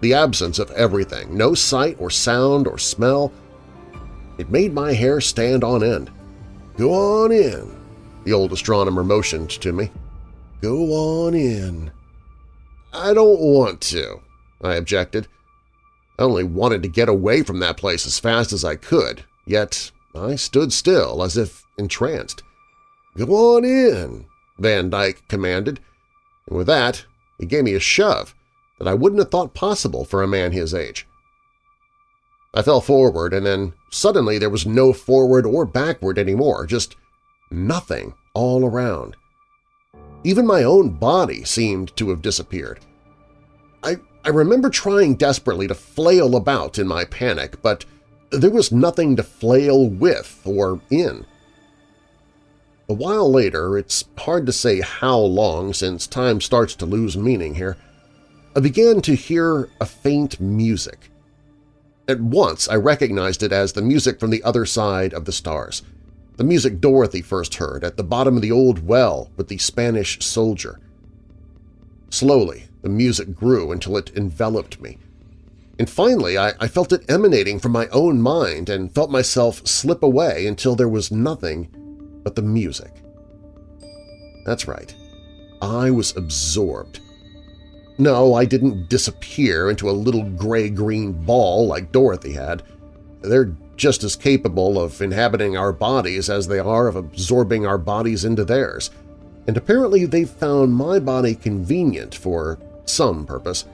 The absence of everything, no sight or sound or smell. It made my hair stand on end. Go on in, the old astronomer motioned to me. Go on in. I don't want to, I objected. I only wanted to get away from that place as fast as I could, yet I stood still as if entranced. "'Go on in,' Van Dyke commanded, and with that he gave me a shove that I wouldn't have thought possible for a man his age. I fell forward and then suddenly there was no forward or backward anymore, just nothing all around. Even my own body seemed to have disappeared. I, I remember trying desperately to flail about in my panic, but there was nothing to flail with or in. A while later, it's hard to say how long since time starts to lose meaning here, I began to hear a faint music. At once I recognized it as the music from the other side of the stars, the music Dorothy first heard at the bottom of the old well with the Spanish soldier. Slowly, the music grew until it enveloped me. And finally, I, I, felt it emanating from my own mind and felt myself slip away until there was nothing but the music. That's right. I was absorbed. No, I didn't disappear into a little gray-green ball like Dorothy had. They're just as capable of inhabiting our bodies as they are of absorbing our bodies into theirs, and apparently they've found my body convenient for some purpose.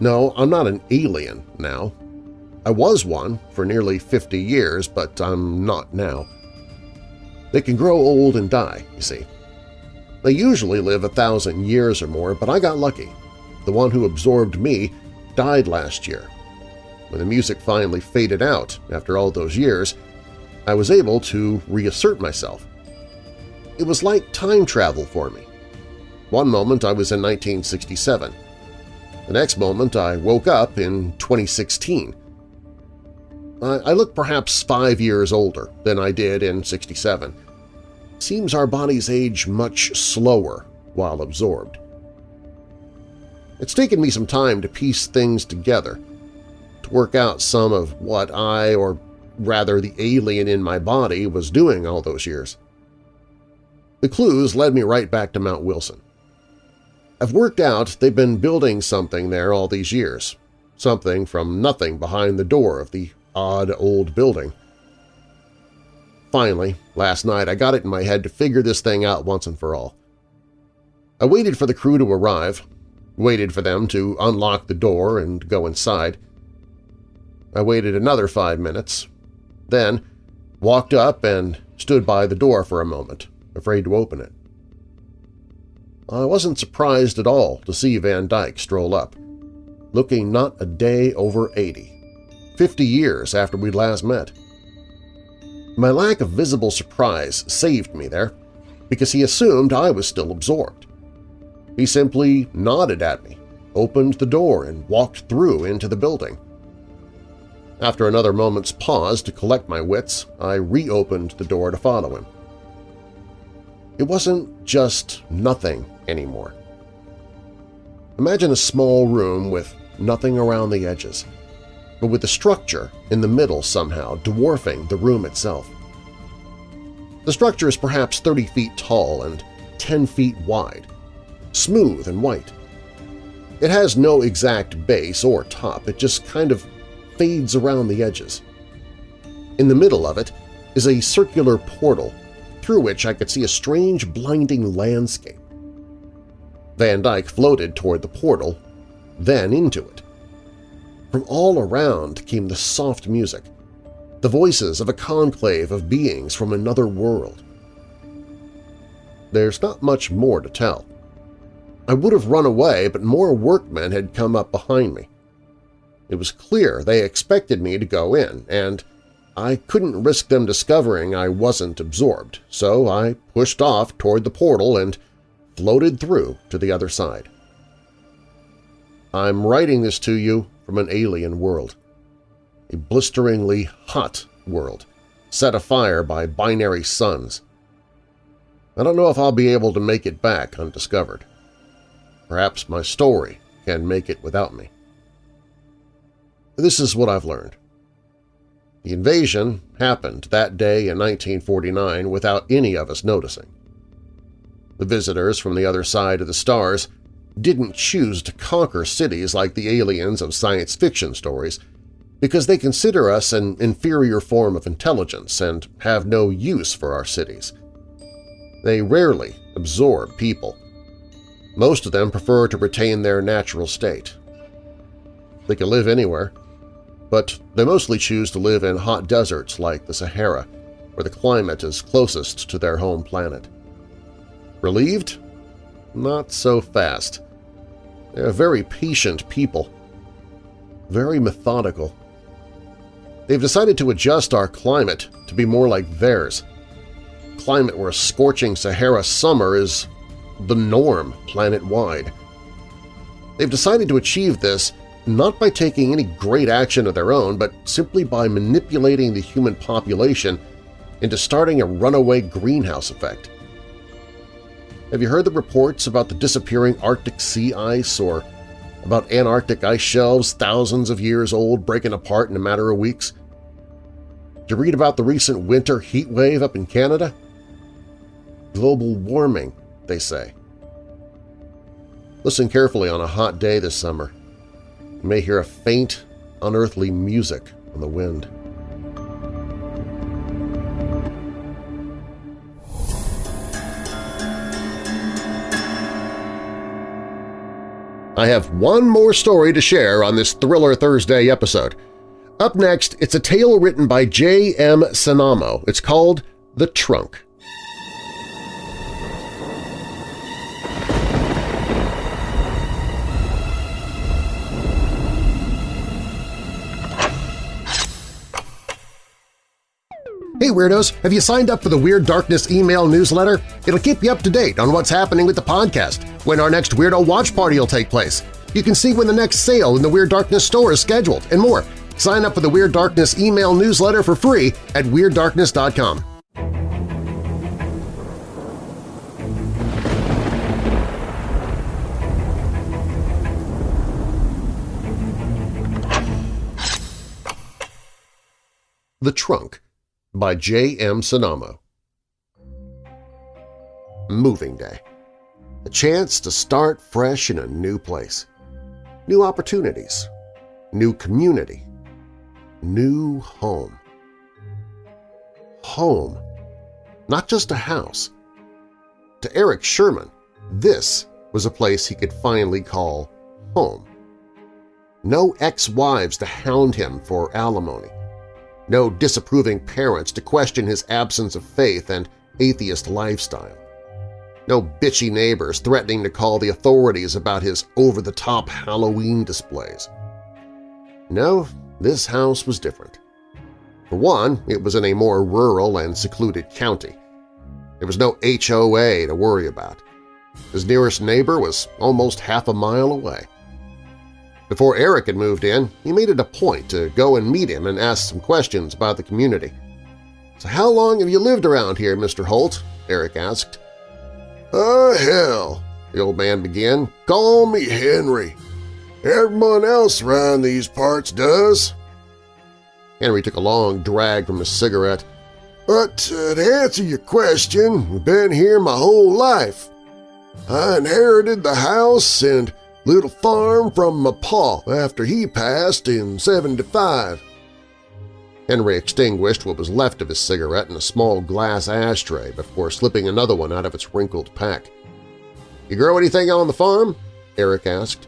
No, I'm not an alien now. I was one for nearly 50 years, but I'm not now. They can grow old and die, you see. They usually live a thousand years or more, but I got lucky. The one who absorbed me died last year. When the music finally faded out after all those years, I was able to reassert myself. It was like time travel for me. One moment I was in 1967. The next moment I woke up in 2016. I, look perhaps five years older than I did in 67. Seems our bodies age much slower while absorbed. It's taken me some time to piece things together, to work out some of what I, or rather the alien in my body, was doing all those years. The clues led me right back to Mount Wilson. I've worked out they've been building something there all these years, something from nothing behind the door of the odd old building. Finally, last night I got it in my head to figure this thing out once and for all. I waited for the crew to arrive, waited for them to unlock the door and go inside. I waited another five minutes, then walked up and stood by the door for a moment, afraid to open it. I wasn't surprised at all to see Van Dyke stroll up, looking not a day over 80, 50 years after we'd last met. My lack of visible surprise saved me there, because he assumed I was still absorbed. He simply nodded at me, opened the door, and walked through into the building. After another moment's pause to collect my wits, I reopened the door to follow him. It wasn't just nothing anymore. Imagine a small room with nothing around the edges, but with the structure in the middle somehow dwarfing the room itself. The structure is perhaps 30 feet tall and 10 feet wide, smooth and white. It has no exact base or top, it just kind of fades around the edges. In the middle of it is a circular portal through which I could see a strange, blinding landscape. Van Dyke floated toward the portal, then into it. From all around came the soft music, the voices of a conclave of beings from another world. There's not much more to tell. I would have run away, but more workmen had come up behind me. It was clear they expected me to go in, and I couldn't risk them discovering I wasn't absorbed, so I pushed off toward the portal and floated through to the other side. I'm writing this to you from an alien world, a blisteringly hot world, set afire by binary suns. I don't know if I'll be able to make it back undiscovered. Perhaps my story can make it without me. This is what I've learned. The invasion happened that day in 1949 without any of us noticing. The visitors from the other side of the stars didn't choose to conquer cities like the aliens of science fiction stories because they consider us an inferior form of intelligence and have no use for our cities. They rarely absorb people. Most of them prefer to retain their natural state. They can live anywhere. but they mostly choose to live in hot deserts like the Sahara, where the climate is closest to their home planet. Relieved? Not so fast. They're very patient people. Very methodical. They've decided to adjust our climate to be more like theirs. Climate where a scorching Sahara summer is the norm planet-wide. They've decided to achieve this not by taking any great action of their own, but simply by manipulating the human population into starting a runaway greenhouse effect. Have you heard the reports about the disappearing Arctic sea ice or about Antarctic ice shelves thousands of years old breaking apart in a matter of weeks? Did you read about the recent winter heat wave up in Canada? Global warming, they say. Listen carefully on a hot day this summer. You may hear a faint, unearthly music on the wind. I have one more story to share on this Thriller Thursday episode. Up next, it's a tale written by J. M. Sanamo. It's called The Trunk. Hey Weirdos! Have you signed up for the Weird Darkness email newsletter? It'll keep you up to date on what's happening with the podcast, when our next Weirdo Watch Party will take place. You can see when the next sale in the Weird Darkness store is scheduled, and more. Sign up for the Weird Darkness email newsletter for free at WeirdDarkness.com. The Trunk by J. M. Sanamo Moving Day A chance to start fresh in a new place. New opportunities. New community. New home. Home. Not just a house. To Eric Sherman, this was a place he could finally call home. No ex-wives to hound him for alimony no disapproving parents to question his absence of faith and atheist lifestyle. No bitchy neighbors threatening to call the authorities about his over-the-top Halloween displays. No, this house was different. For one, it was in a more rural and secluded county. There was no HOA to worry about. His nearest neighbor was almost half a mile away. Before Eric had moved in, he made it a point to go and meet him and ask some questions about the community. So how long have you lived around here, Mr. Holt? Eric asked. Oh, hell, the old man began. Call me Henry. Everyone else around these parts does. Henry took a long drag from his cigarette. But uh, to answer your question, I've been here my whole life. I inherited the house and little farm from my pa after he passed in 75. Henry extinguished what was left of his cigarette in a small glass ashtray before slipping another one out of its wrinkled pack. "'You grow anything on the farm?' Eric asked.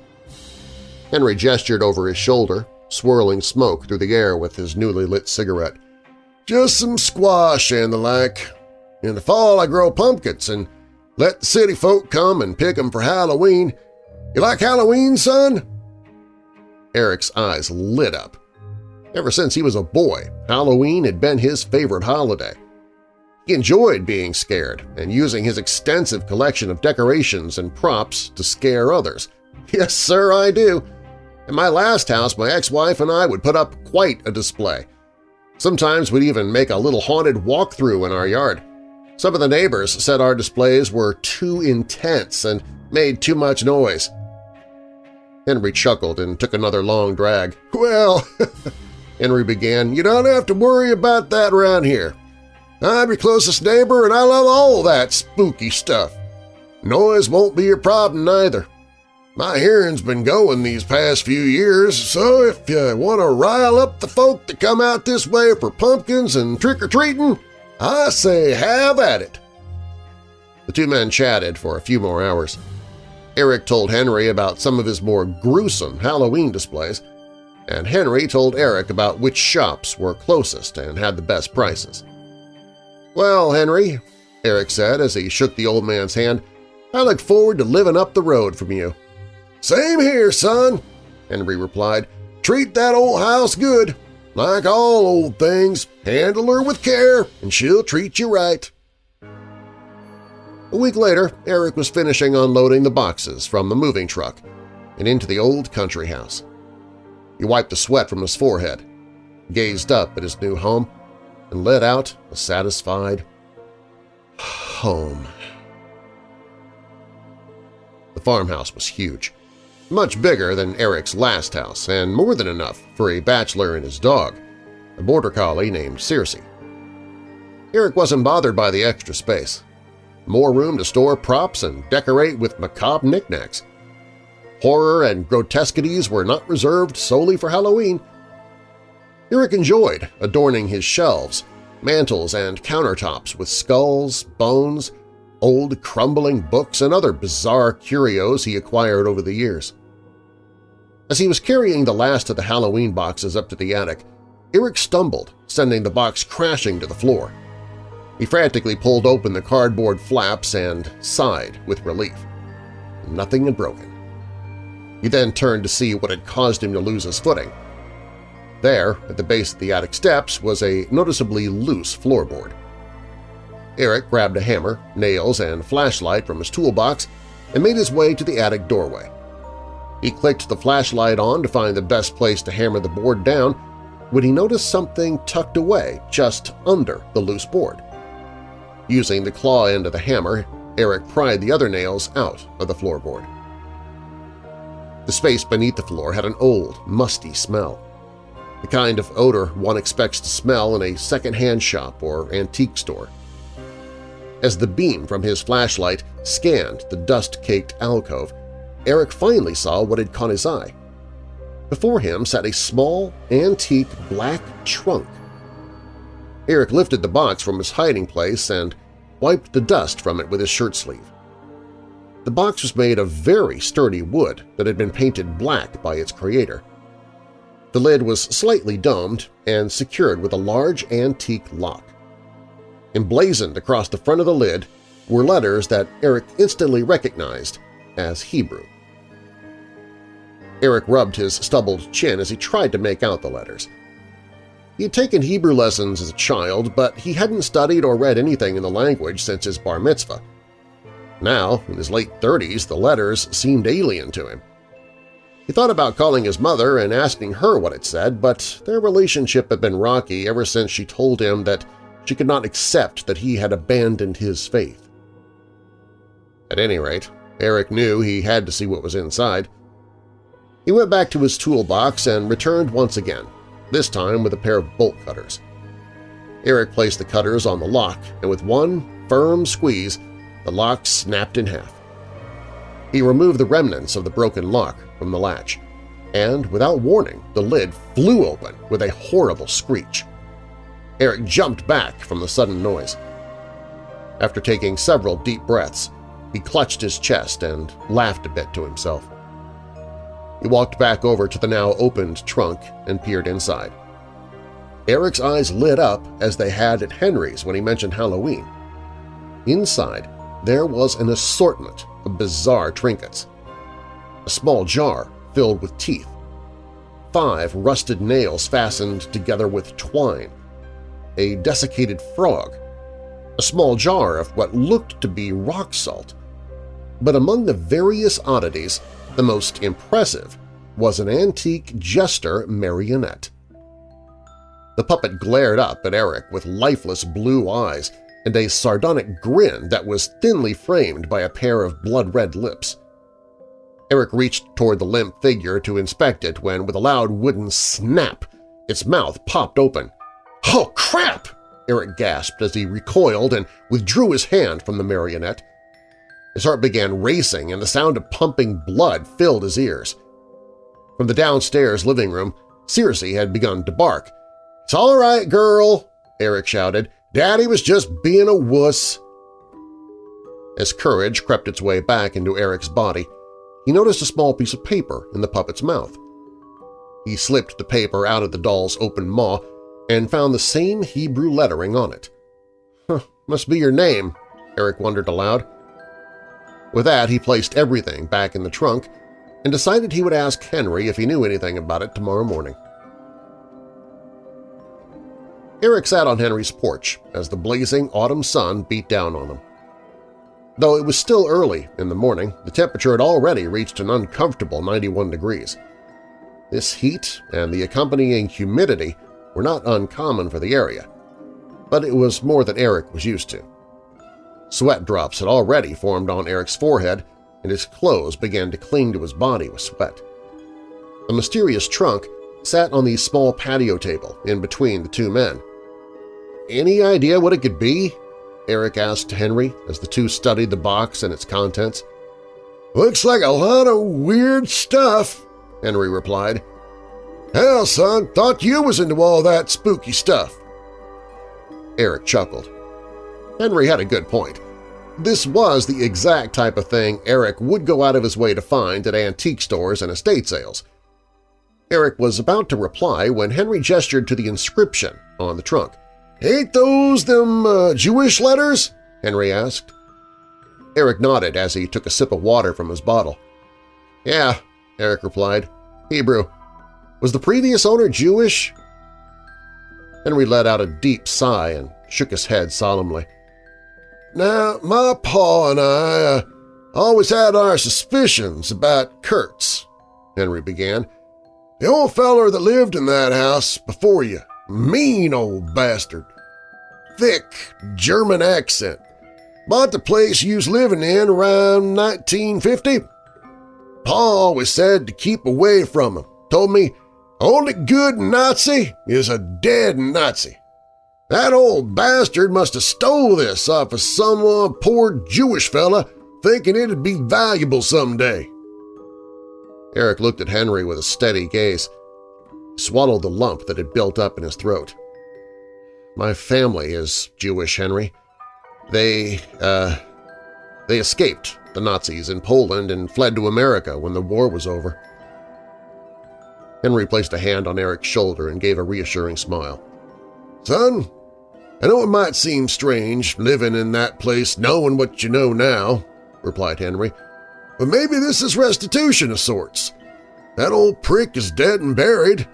Henry gestured over his shoulder, swirling smoke through the air with his newly lit cigarette. "'Just some squash and the like. In the fall I grow pumpkins and let the city folk come and pick 'em for Halloween you like Halloween, son? Eric's eyes lit up. Ever since he was a boy, Halloween had been his favorite holiday. He enjoyed being scared and using his extensive collection of decorations and props to scare others. Yes, sir, I do. In my last house, my ex-wife and I would put up quite a display. Sometimes we'd even make a little haunted walkthrough in our yard. Some of the neighbors said our displays were too intense and made too much noise. Henry chuckled and took another long drag. Well, Henry began, you don't have to worry about that around here. I'm your closest neighbor and I love all that spooky stuff. Noise won't be your problem neither. My hearing's been going these past few years, so if you want to rile up the folk that come out this way for pumpkins and trick-or-treating, I say have at it. The two men chatted for a few more hours. Eric told Henry about some of his more gruesome Halloween displays. and Henry told Eric about which shops were closest and had the best prices. "'Well, Henry,' Eric said as he shook the old man's hand, I look forward to living up the road from you. Same here, son, Henry replied. Treat that old house good. Like all old things, handle her with care and she'll treat you right. A week later, Eric was finishing unloading the boxes from the moving truck and into the old country house. He wiped the sweat from his forehead, gazed up at his new home, and let out a satisfied home. The farmhouse was huge, much bigger than Eric's last house and more than enough for a bachelor and his dog, a border collie named Circe. Eric wasn't bothered by the extra space. More room to store props and decorate with macabre knickknacks. Horror and grotesquities were not reserved solely for Halloween. Eric enjoyed adorning his shelves, mantels, and countertops with skulls, bones, old crumbling books, and other bizarre curios he acquired over the years. As he was carrying the last of the Halloween boxes up to the attic, Eric stumbled, sending the box crashing to the floor. He frantically pulled open the cardboard flaps and sighed with relief. Nothing had broken. He then turned to see what had caused him to lose his footing. There, at the base of the attic steps, was a noticeably loose floorboard. Eric grabbed a hammer, nails, and flashlight from his toolbox and made his way to the attic doorway. He clicked the flashlight on to find the best place to hammer the board down when he noticed something tucked away just under the loose board. Using the claw end of the hammer, Eric pried the other nails out of the floorboard. The space beneath the floor had an old, musty smell, the kind of odor one expects to smell in a second-hand shop or antique store. As the beam from his flashlight scanned the dust-caked alcove, Eric finally saw what had caught his eye. Before him sat a small, antique black trunk. Eric lifted the box from his hiding place and wiped the dust from it with his shirt sleeve. The box was made of very sturdy wood that had been painted black by its creator. The lid was slightly domed and secured with a large antique lock. Emblazoned across the front of the lid were letters that Eric instantly recognized as Hebrew. Eric rubbed his stubbled chin as he tried to make out the letters. He had taken Hebrew lessons as a child, but he hadn't studied or read anything in the language since his bar mitzvah. Now, in his late 30s, the letters seemed alien to him. He thought about calling his mother and asking her what it said, but their relationship had been rocky ever since she told him that she could not accept that he had abandoned his faith. At any rate, Eric knew he had to see what was inside. He went back to his toolbox and returned once again, this time with a pair of bolt cutters. Eric placed the cutters on the lock, and with one firm squeeze, the lock snapped in half. He removed the remnants of the broken lock from the latch, and without warning the lid flew open with a horrible screech. Eric jumped back from the sudden noise. After taking several deep breaths, he clutched his chest and laughed a bit to himself. He walked back over to the now opened trunk and peered inside. Eric's eyes lit up as they had at Henry's when he mentioned Halloween. Inside, there was an assortment of bizarre trinkets. A small jar filled with teeth, five rusted nails fastened together with twine, a desiccated frog, a small jar of what looked to be rock salt. But among the various oddities, the most impressive was an antique jester marionette. The puppet glared up at Eric with lifeless blue eyes and a sardonic grin that was thinly framed by a pair of blood-red lips. Eric reached toward the limp figure to inspect it when, with a loud wooden snap, its mouth popped open. "'Oh, crap!' Eric gasped as he recoiled and withdrew his hand from the marionette. His heart began racing and the sound of pumping blood filled his ears. From the downstairs living room, Circe had begun to bark. "'It's all right, girl!' Eric shouted. "'Daddy was just being a wuss!' As courage crept its way back into Eric's body, he noticed a small piece of paper in the puppet's mouth. He slipped the paper out of the doll's open maw and found the same Hebrew lettering on it. Huh, must be your name, Eric wondered aloud. With that, he placed everything back in the trunk and decided he would ask Henry if he knew anything about it tomorrow morning. Eric sat on Henry's porch as the blazing autumn sun beat down on them. Though it was still early in the morning, the temperature had already reached an uncomfortable 91 degrees. This heat and the accompanying humidity were not uncommon for the area, but it was more than Eric was used to. Sweat drops had already formed on Eric's forehead, and his clothes began to cling to his body with sweat. A mysterious trunk sat on the small patio table in between the two men. Any idea what it could be? Eric asked Henry as the two studied the box and its contents. Looks like a lot of weird stuff, Henry replied. Hell, son, thought you was into all that spooky stuff. Eric chuckled. Henry had a good point. This was the exact type of thing Eric would go out of his way to find at antique stores and estate sales. Eric was about to reply when Henry gestured to the inscription on the trunk. "'Ain't those them uh, Jewish letters?' Henry asked. Eric nodded as he took a sip of water from his bottle. "'Yeah,' Eric replied. "'Hebrew. Was the previous owner Jewish?' Henry let out a deep sigh and shook his head solemnly. Now, my pa and I uh, always had our suspicions about Kurtz, Henry began. The old feller that lived in that house before you, mean old bastard. Thick German accent. Bought the place you was living in around 1950. Pa always said to keep away from him. Told me, only good Nazi is a dead Nazi. That old bastard must have stole this off of some uh, poor Jewish fella thinking it'd be valuable someday. Eric looked at Henry with a steady gaze. He swallowed the lump that had built up in his throat. My family is Jewish, Henry. They, uh, they escaped the Nazis in Poland and fled to America when the war was over. Henry placed a hand on Eric's shoulder and gave a reassuring smile. Son, I know it might seem strange living in that place knowing what you know now, replied Henry, but maybe this is restitution of sorts. That old prick is dead and buried.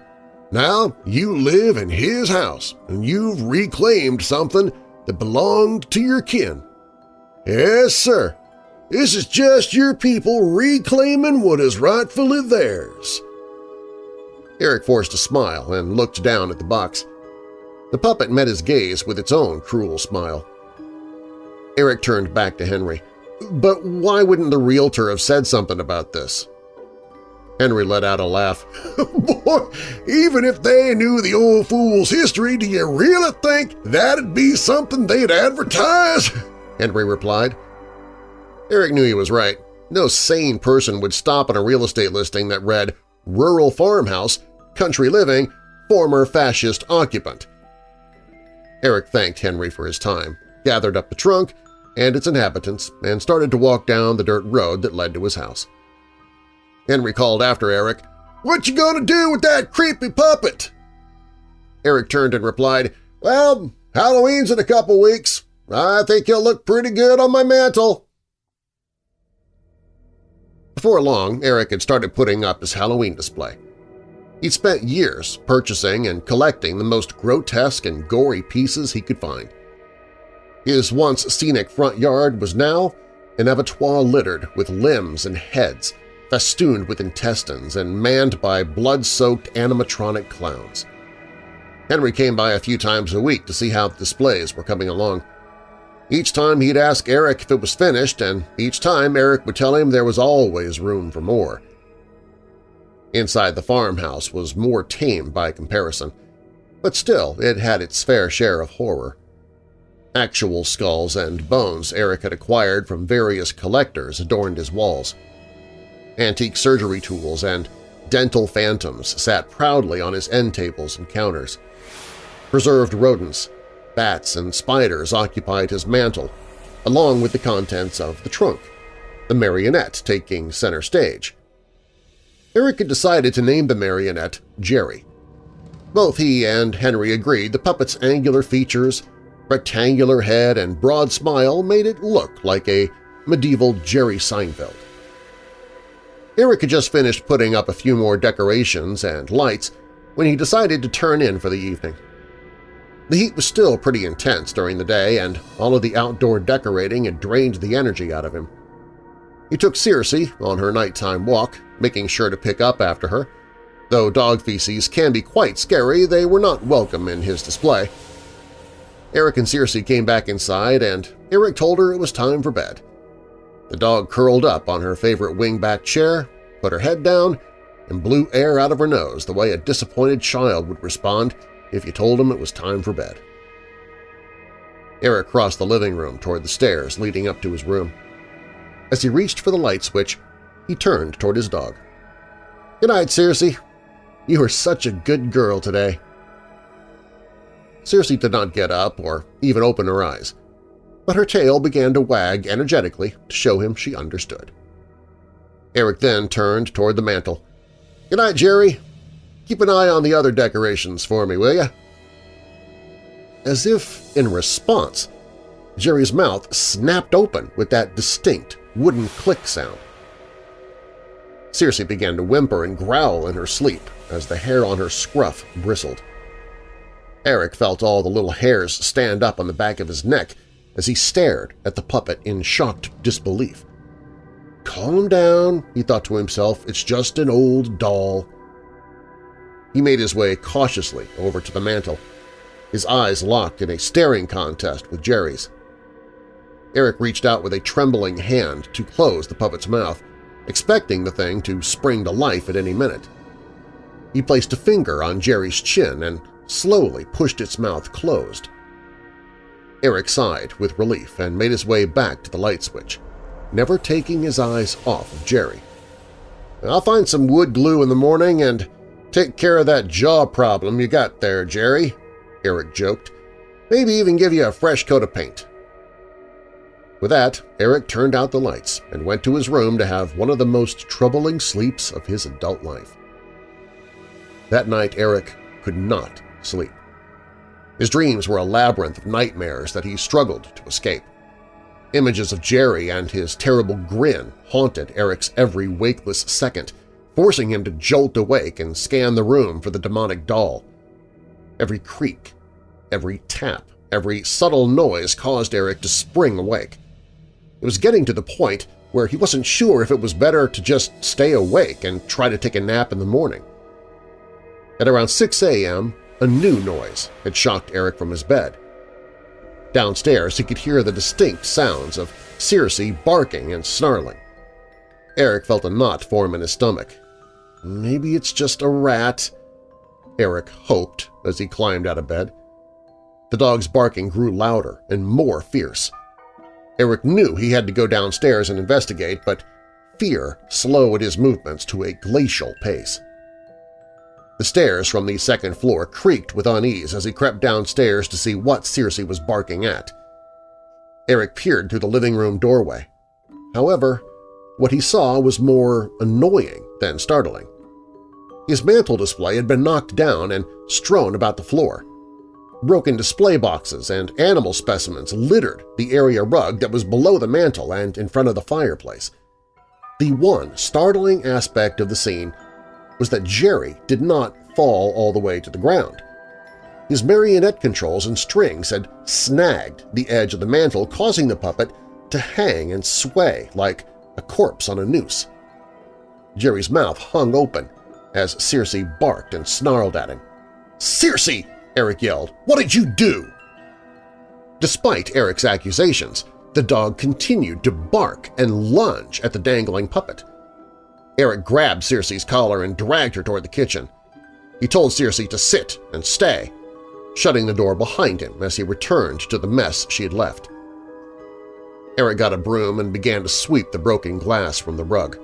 Now you live in his house, and you've reclaimed something that belonged to your kin. Yes, sir. This is just your people reclaiming what is rightfully theirs. Eric forced a smile and looked down at the box. The puppet met his gaze with its own cruel smile. Eric turned back to Henry. But why wouldn't the realtor have said something about this? Henry let out a laugh. Boy, even if they knew the old fool's history, do you really think that'd be something they'd advertise? Henry replied. Eric knew he was right. No sane person would stop on a real estate listing that read, Rural Farmhouse, Country Living, Former Fascist Occupant. Eric thanked Henry for his time, gathered up the trunk and its inhabitants, and started to walk down the dirt road that led to his house. Henry called after Eric, "'What you gonna do with that creepy puppet?' Eric turned and replied, "'Well, Halloween's in a couple weeks. I think he'll look pretty good on my mantle.' Before long, Eric had started putting up his Halloween display. He'd spent years purchasing and collecting the most grotesque and gory pieces he could find. His once scenic front yard was now an abattoir littered with limbs and heads, festooned with intestines and manned by blood-soaked animatronic clowns. Henry came by a few times a week to see how the displays were coming along. Each time he'd ask Eric if it was finished, and each time Eric would tell him there was always room for more. Inside the farmhouse was more tame by comparison, but still it had its fair share of horror. Actual skulls and bones Eric had acquired from various collectors adorned his walls. Antique surgery tools and dental phantoms sat proudly on his end tables and counters. Preserved rodents, bats and spiders occupied his mantel, along with the contents of the trunk, the marionette taking center stage. Eric had decided to name the marionette Jerry. Both he and Henry agreed the puppet's angular features, rectangular head, and broad smile made it look like a medieval Jerry Seinfeld. Eric had just finished putting up a few more decorations and lights when he decided to turn in for the evening. The heat was still pretty intense during the day, and all of the outdoor decorating had drained the energy out of him. He took Circe on her nighttime walk, making sure to pick up after her. Though dog feces can be quite scary, they were not welcome in his display. Eric and Circe came back inside, and Eric told her it was time for bed. The dog curled up on her favorite wingback chair, put her head down, and blew air out of her nose the way a disappointed child would respond if you told him it was time for bed. Eric crossed the living room toward the stairs leading up to his room. As he reached for the light switch, he turned toward his dog. "'Good night, Circe. You are such a good girl today.' Circe did not get up or even open her eyes, but her tail began to wag energetically to show him she understood. Eric then turned toward the mantel. "'Good night, Jerry. Keep an eye on the other decorations for me, will you?' As if in response, Jerry's mouth snapped open with that distinct wooden click sound. Circe began to whimper and growl in her sleep as the hair on her scruff bristled. Eric felt all the little hairs stand up on the back of his neck as he stared at the puppet in shocked disbelief. Calm down, he thought to himself, it's just an old doll. He made his way cautiously over to the mantel, his eyes locked in a staring contest with Jerry's. Eric reached out with a trembling hand to close the puppet's mouth, expecting the thing to spring to life at any minute. He placed a finger on Jerry's chin and slowly pushed its mouth closed. Eric sighed with relief and made his way back to the light switch, never taking his eyes off of Jerry. I'll find some wood glue in the morning and take care of that jaw problem you got there, Jerry, Eric joked. Maybe even give you a fresh coat of paint. With that, Eric turned out the lights and went to his room to have one of the most troubling sleeps of his adult life. That night Eric could not sleep. His dreams were a labyrinth of nightmares that he struggled to escape. Images of Jerry and his terrible grin haunted Eric's every wakeless second, forcing him to jolt awake and scan the room for the demonic doll. Every creak, every tap, every subtle noise caused Eric to spring awake. It was getting to the point where he wasn't sure if it was better to just stay awake and try to take a nap in the morning. At around 6 a.m., a new noise had shocked Eric from his bed. Downstairs, he could hear the distinct sounds of Circe barking and snarling. Eric felt a knot form in his stomach. Maybe it's just a rat, Eric hoped as he climbed out of bed. The dog's barking grew louder and more fierce. Eric knew he had to go downstairs and investigate, but fear slowed his movements to a glacial pace. The stairs from the second floor creaked with unease as he crept downstairs to see what Circe was barking at. Eric peered through the living room doorway. However, what he saw was more annoying than startling. His mantel display had been knocked down and strewn about the floor. Broken display boxes and animal specimens littered the area rug that was below the mantel and in front of the fireplace. The one startling aspect of the scene was that Jerry did not fall all the way to the ground. His marionette controls and strings had snagged the edge of the mantel, causing the puppet to hang and sway like a corpse on a noose. Jerry's mouth hung open as Circe barked and snarled at him. "'Circe!' Eric yelled. What did you do? Despite Eric's accusations, the dog continued to bark and lunge at the dangling puppet. Eric grabbed Circe's collar and dragged her toward the kitchen. He told Circe to sit and stay, shutting the door behind him as he returned to the mess she had left. Eric got a broom and began to sweep the broken glass from the rug.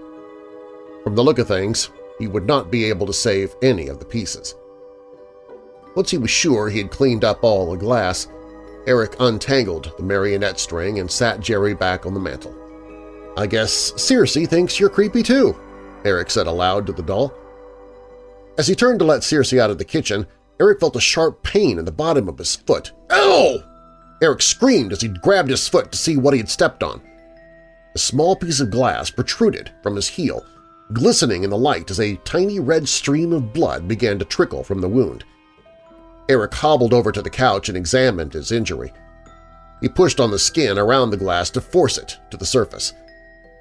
From the look of things, he would not be able to save any of the pieces. Once he was sure he had cleaned up all the glass, Eric untangled the marionette string and sat Jerry back on the mantel. I guess Circe thinks you're creepy too, Eric said aloud to the doll. As he turned to let Circe out of the kitchen, Eric felt a sharp pain in the bottom of his foot. Ow! Eric screamed as he grabbed his foot to see what he had stepped on. A small piece of glass protruded from his heel, glistening in the light as a tiny red stream of blood began to trickle from the wound. Eric hobbled over to the couch and examined his injury. He pushed on the skin around the glass to force it to the surface.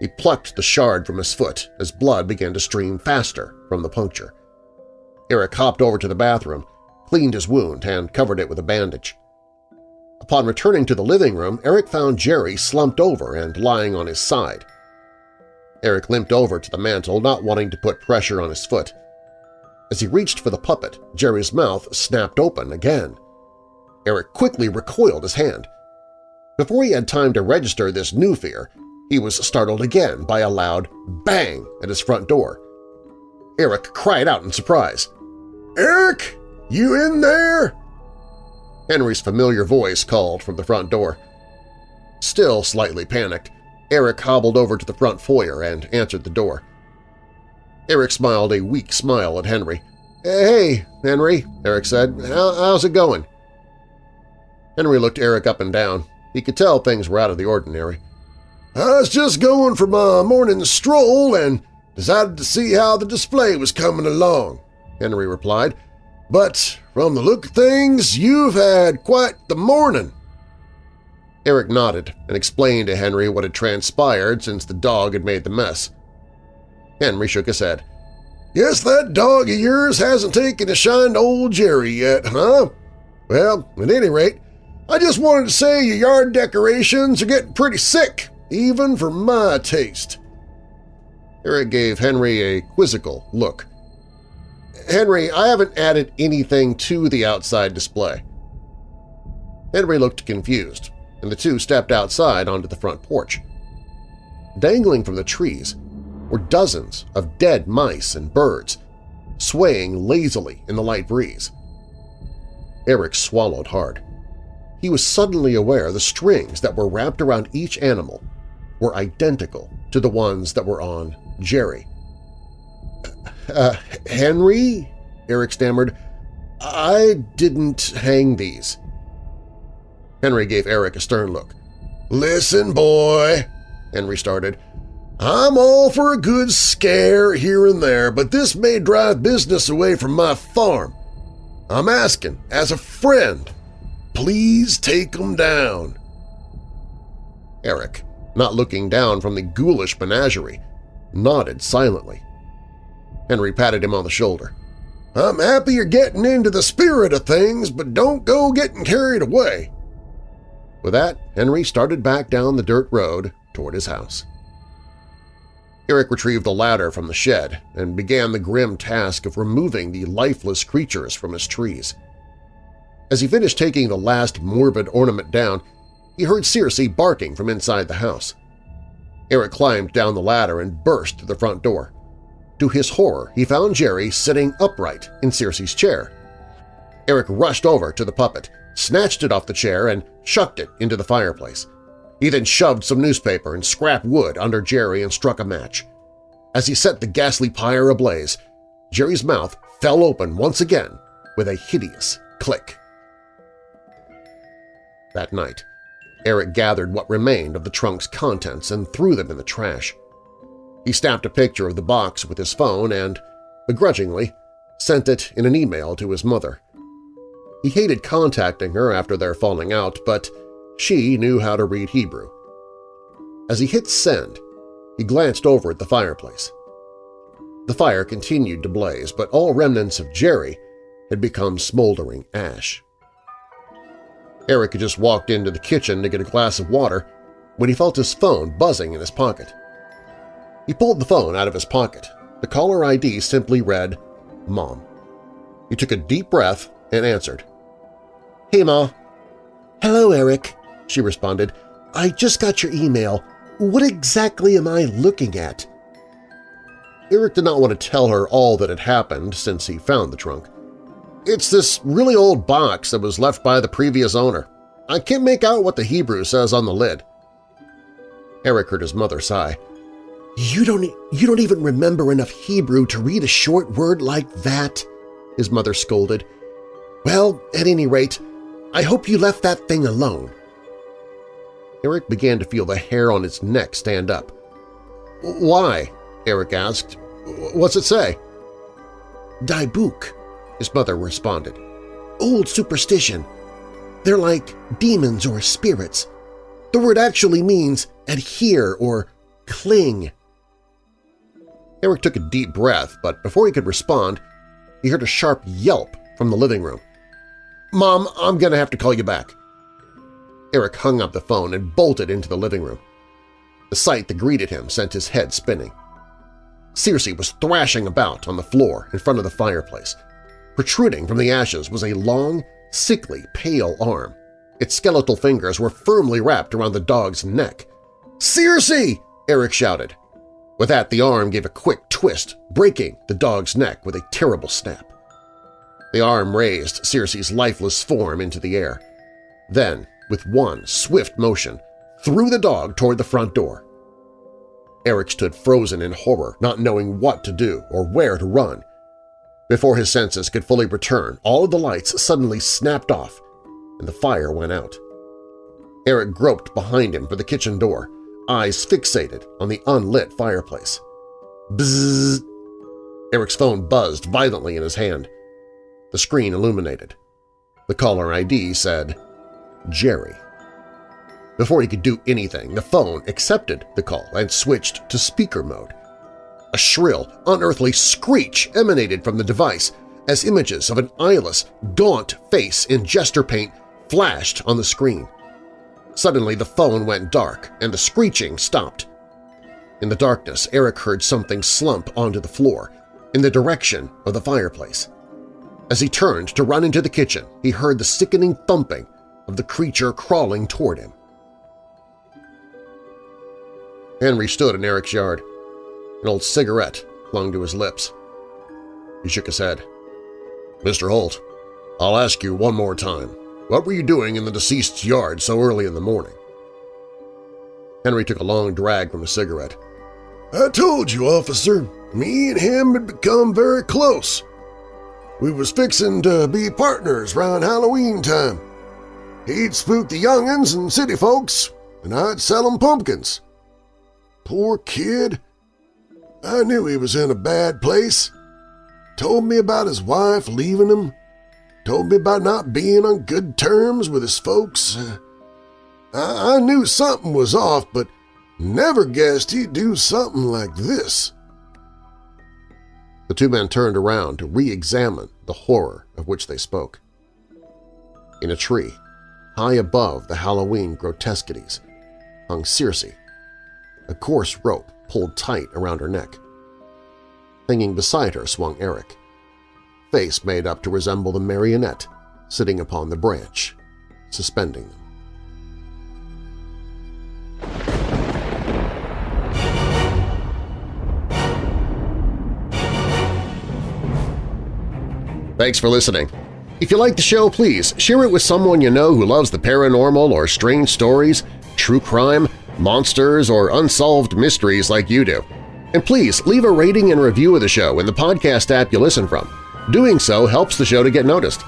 He plucked the shard from his foot as blood began to stream faster from the puncture. Eric hopped over to the bathroom, cleaned his wound, and covered it with a bandage. Upon returning to the living room, Eric found Jerry slumped over and lying on his side. Eric limped over to the mantel, not wanting to put pressure on his foot. As he reached for the puppet, Jerry's mouth snapped open again. Eric quickly recoiled his hand. Before he had time to register this new fear, he was startled again by a loud bang at his front door. Eric cried out in surprise. "'Eric! You in there?' Henry's familiar voice called from the front door. Still slightly panicked, Eric hobbled over to the front foyer and answered the door. Eric smiled a weak smile at Henry. "'Hey, Henry,' Eric said. "'How's it going?' Henry looked Eric up and down. He could tell things were out of the ordinary. "'I was just going for my morning stroll and decided to see how the display was coming along,' Henry replied. "'But from the look of things, you've had quite the morning.' Eric nodded and explained to Henry what had transpired since the dog had made the mess. Henry shook his head. "'Guess that dog of yours hasn't taken a shine to old Jerry yet, huh? Well, at any rate, I just wanted to say your yard decorations are getting pretty sick, even for my taste.' Eric gave Henry a quizzical look. Henry, I haven't added anything to the outside display. Henry looked confused, and the two stepped outside onto the front porch. Dangling from the trees were dozens of dead mice and birds, swaying lazily in the light breeze. Eric swallowed hard. He was suddenly aware the strings that were wrapped around each animal were identical to the ones that were on Jerry. Uh, Henry? Eric stammered. I didn't hang these. Henry gave Eric a stern look. Listen, boy, Henry started. I'm all for a good scare here and there, but this may drive business away from my farm. I'm asking, as a friend, please take them down. Eric, not looking down from the ghoulish menagerie, nodded silently. Henry patted him on the shoulder. I'm happy you're getting into the spirit of things, but don't go getting carried away. With that, Henry started back down the dirt road toward his house. Eric retrieved the ladder from the shed and began the grim task of removing the lifeless creatures from his trees. As he finished taking the last morbid ornament down, he heard Circe barking from inside the house. Eric climbed down the ladder and burst through the front door. To his horror, he found Jerry sitting upright in Circe's chair. Eric rushed over to the puppet, snatched it off the chair, and chucked it into the fireplace. He then shoved some newspaper and scrap wood under Jerry and struck a match. As he set the ghastly pyre ablaze, Jerry's mouth fell open once again with a hideous click. That night, Eric gathered what remained of the trunk's contents and threw them in the trash. He snapped a picture of the box with his phone and, begrudgingly, sent it in an email to his mother. He hated contacting her after their falling out, but she knew how to read Hebrew. As he hit send, he glanced over at the fireplace. The fire continued to blaze, but all remnants of Jerry had become smoldering ash. Eric had just walked into the kitchen to get a glass of water when he felt his phone buzzing in his pocket. He pulled the phone out of his pocket. The caller ID simply read, Mom. He took a deep breath and answered. Hey, Ma. Hello, Eric she responded. I just got your email. What exactly am I looking at? Eric did not want to tell her all that had happened since he found the trunk. It's this really old box that was left by the previous owner. I can't make out what the Hebrew says on the lid. Eric heard his mother sigh. You don't, you don't even remember enough Hebrew to read a short word like that, his mother scolded. Well, at any rate, I hope you left that thing alone. Eric began to feel the hair on his neck stand up. Why? Eric asked. What's it say? Dybbuk, his mother responded. Old superstition. They're like demons or spirits. The word actually means adhere or cling. Eric took a deep breath, but before he could respond, he heard a sharp yelp from the living room. Mom, I'm going to have to call you back. Eric hung up the phone and bolted into the living room. The sight that greeted him sent his head spinning. Circe was thrashing about on the floor in front of the fireplace. Protruding from the ashes was a long, sickly, pale arm. Its skeletal fingers were firmly wrapped around the dog's neck. "'Circe!' Eric shouted. With that, the arm gave a quick twist, breaking the dog's neck with a terrible snap. The arm raised Circe's lifeless form into the air. Then, with one swift motion, threw the dog toward the front door. Eric stood frozen in horror, not knowing what to do or where to run. Before his senses could fully return, all of the lights suddenly snapped off and the fire went out. Eric groped behind him for the kitchen door, eyes fixated on the unlit fireplace. Bzzz! Eric's phone buzzed violently in his hand. The screen illuminated. The caller ID said, Jerry. Before he could do anything, the phone accepted the call and switched to speaker mode. A shrill, unearthly screech emanated from the device as images of an eyeless, gaunt face in jester paint flashed on the screen. Suddenly the phone went dark and the screeching stopped. In the darkness, Eric heard something slump onto the floor, in the direction of the fireplace. As he turned to run into the kitchen, he heard the sickening thumping of the creature crawling toward him. Henry stood in Eric's yard. An old cigarette clung to his lips. He shook his head. Mr. Holt, I'll ask you one more time. What were you doing in the deceased's yard so early in the morning? Henry took a long drag from his cigarette. I told you, officer. Me and him had become very close. We was fixing to be partners round Halloween time. He'd spook the young'uns and city folks, and I'd sell 'em pumpkins. Poor kid. I knew he was in a bad place. Told me about his wife leaving him, Told me about not being on good terms with his folks. Uh, I, I knew something was off, but never guessed he'd do something like this. The two men turned around to re-examine the horror of which they spoke. In a tree, high above the Halloween grotesquities, hung Circe, a coarse rope pulled tight around her neck. Hanging beside her swung Eric, face made up to resemble the marionette sitting upon the branch, suspending them. Thanks for listening. If you like the show, please share it with someone you know who loves the paranormal or strange stories, true crime, monsters, or unsolved mysteries like you do. And please leave a rating and review of the show in the podcast app you listen from. Doing so helps the show to get noticed.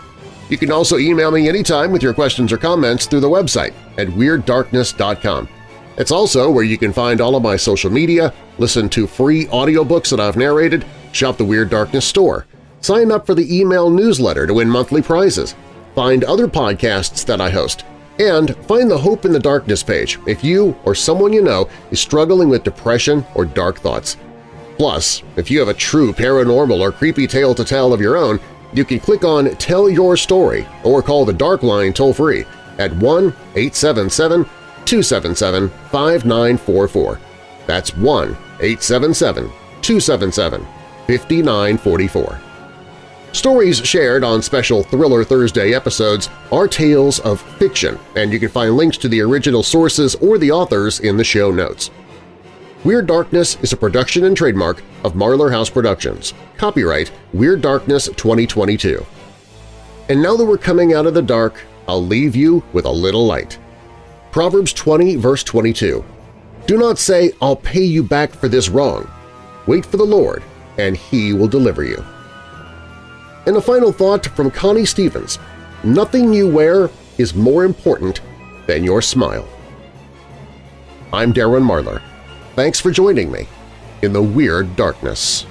You can also email me anytime with your questions or comments through the website at WeirdDarkness.com. It's also where you can find all of my social media, listen to free audiobooks that I've narrated, shop the Weird Darkness store, sign up for the email newsletter to win monthly prizes, find other podcasts that I host, and find the Hope in the Darkness page if you or someone you know is struggling with depression or dark thoughts. Plus, if you have a true paranormal or creepy tale to tell of your own, you can click on Tell Your Story or call the Dark Line toll-free at 1-877-277-5944. That's 1-877-277-5944. Stories shared on special Thriller Thursday episodes are tales of fiction, and you can find links to the original sources or the authors in the show notes. Weird Darkness is a production and trademark of Marlar House Productions. Copyright Weird Darkness 2022. And now that we're coming out of the dark, I'll leave you with a little light. Proverbs 20 verse 22. Do not say, I'll pay you back for this wrong. Wait for the Lord, and He will deliver you. And a final thought from Connie Stevens, nothing you wear is more important than your smile. I'm Darren Marlar. Thanks for joining me in the Weird Darkness.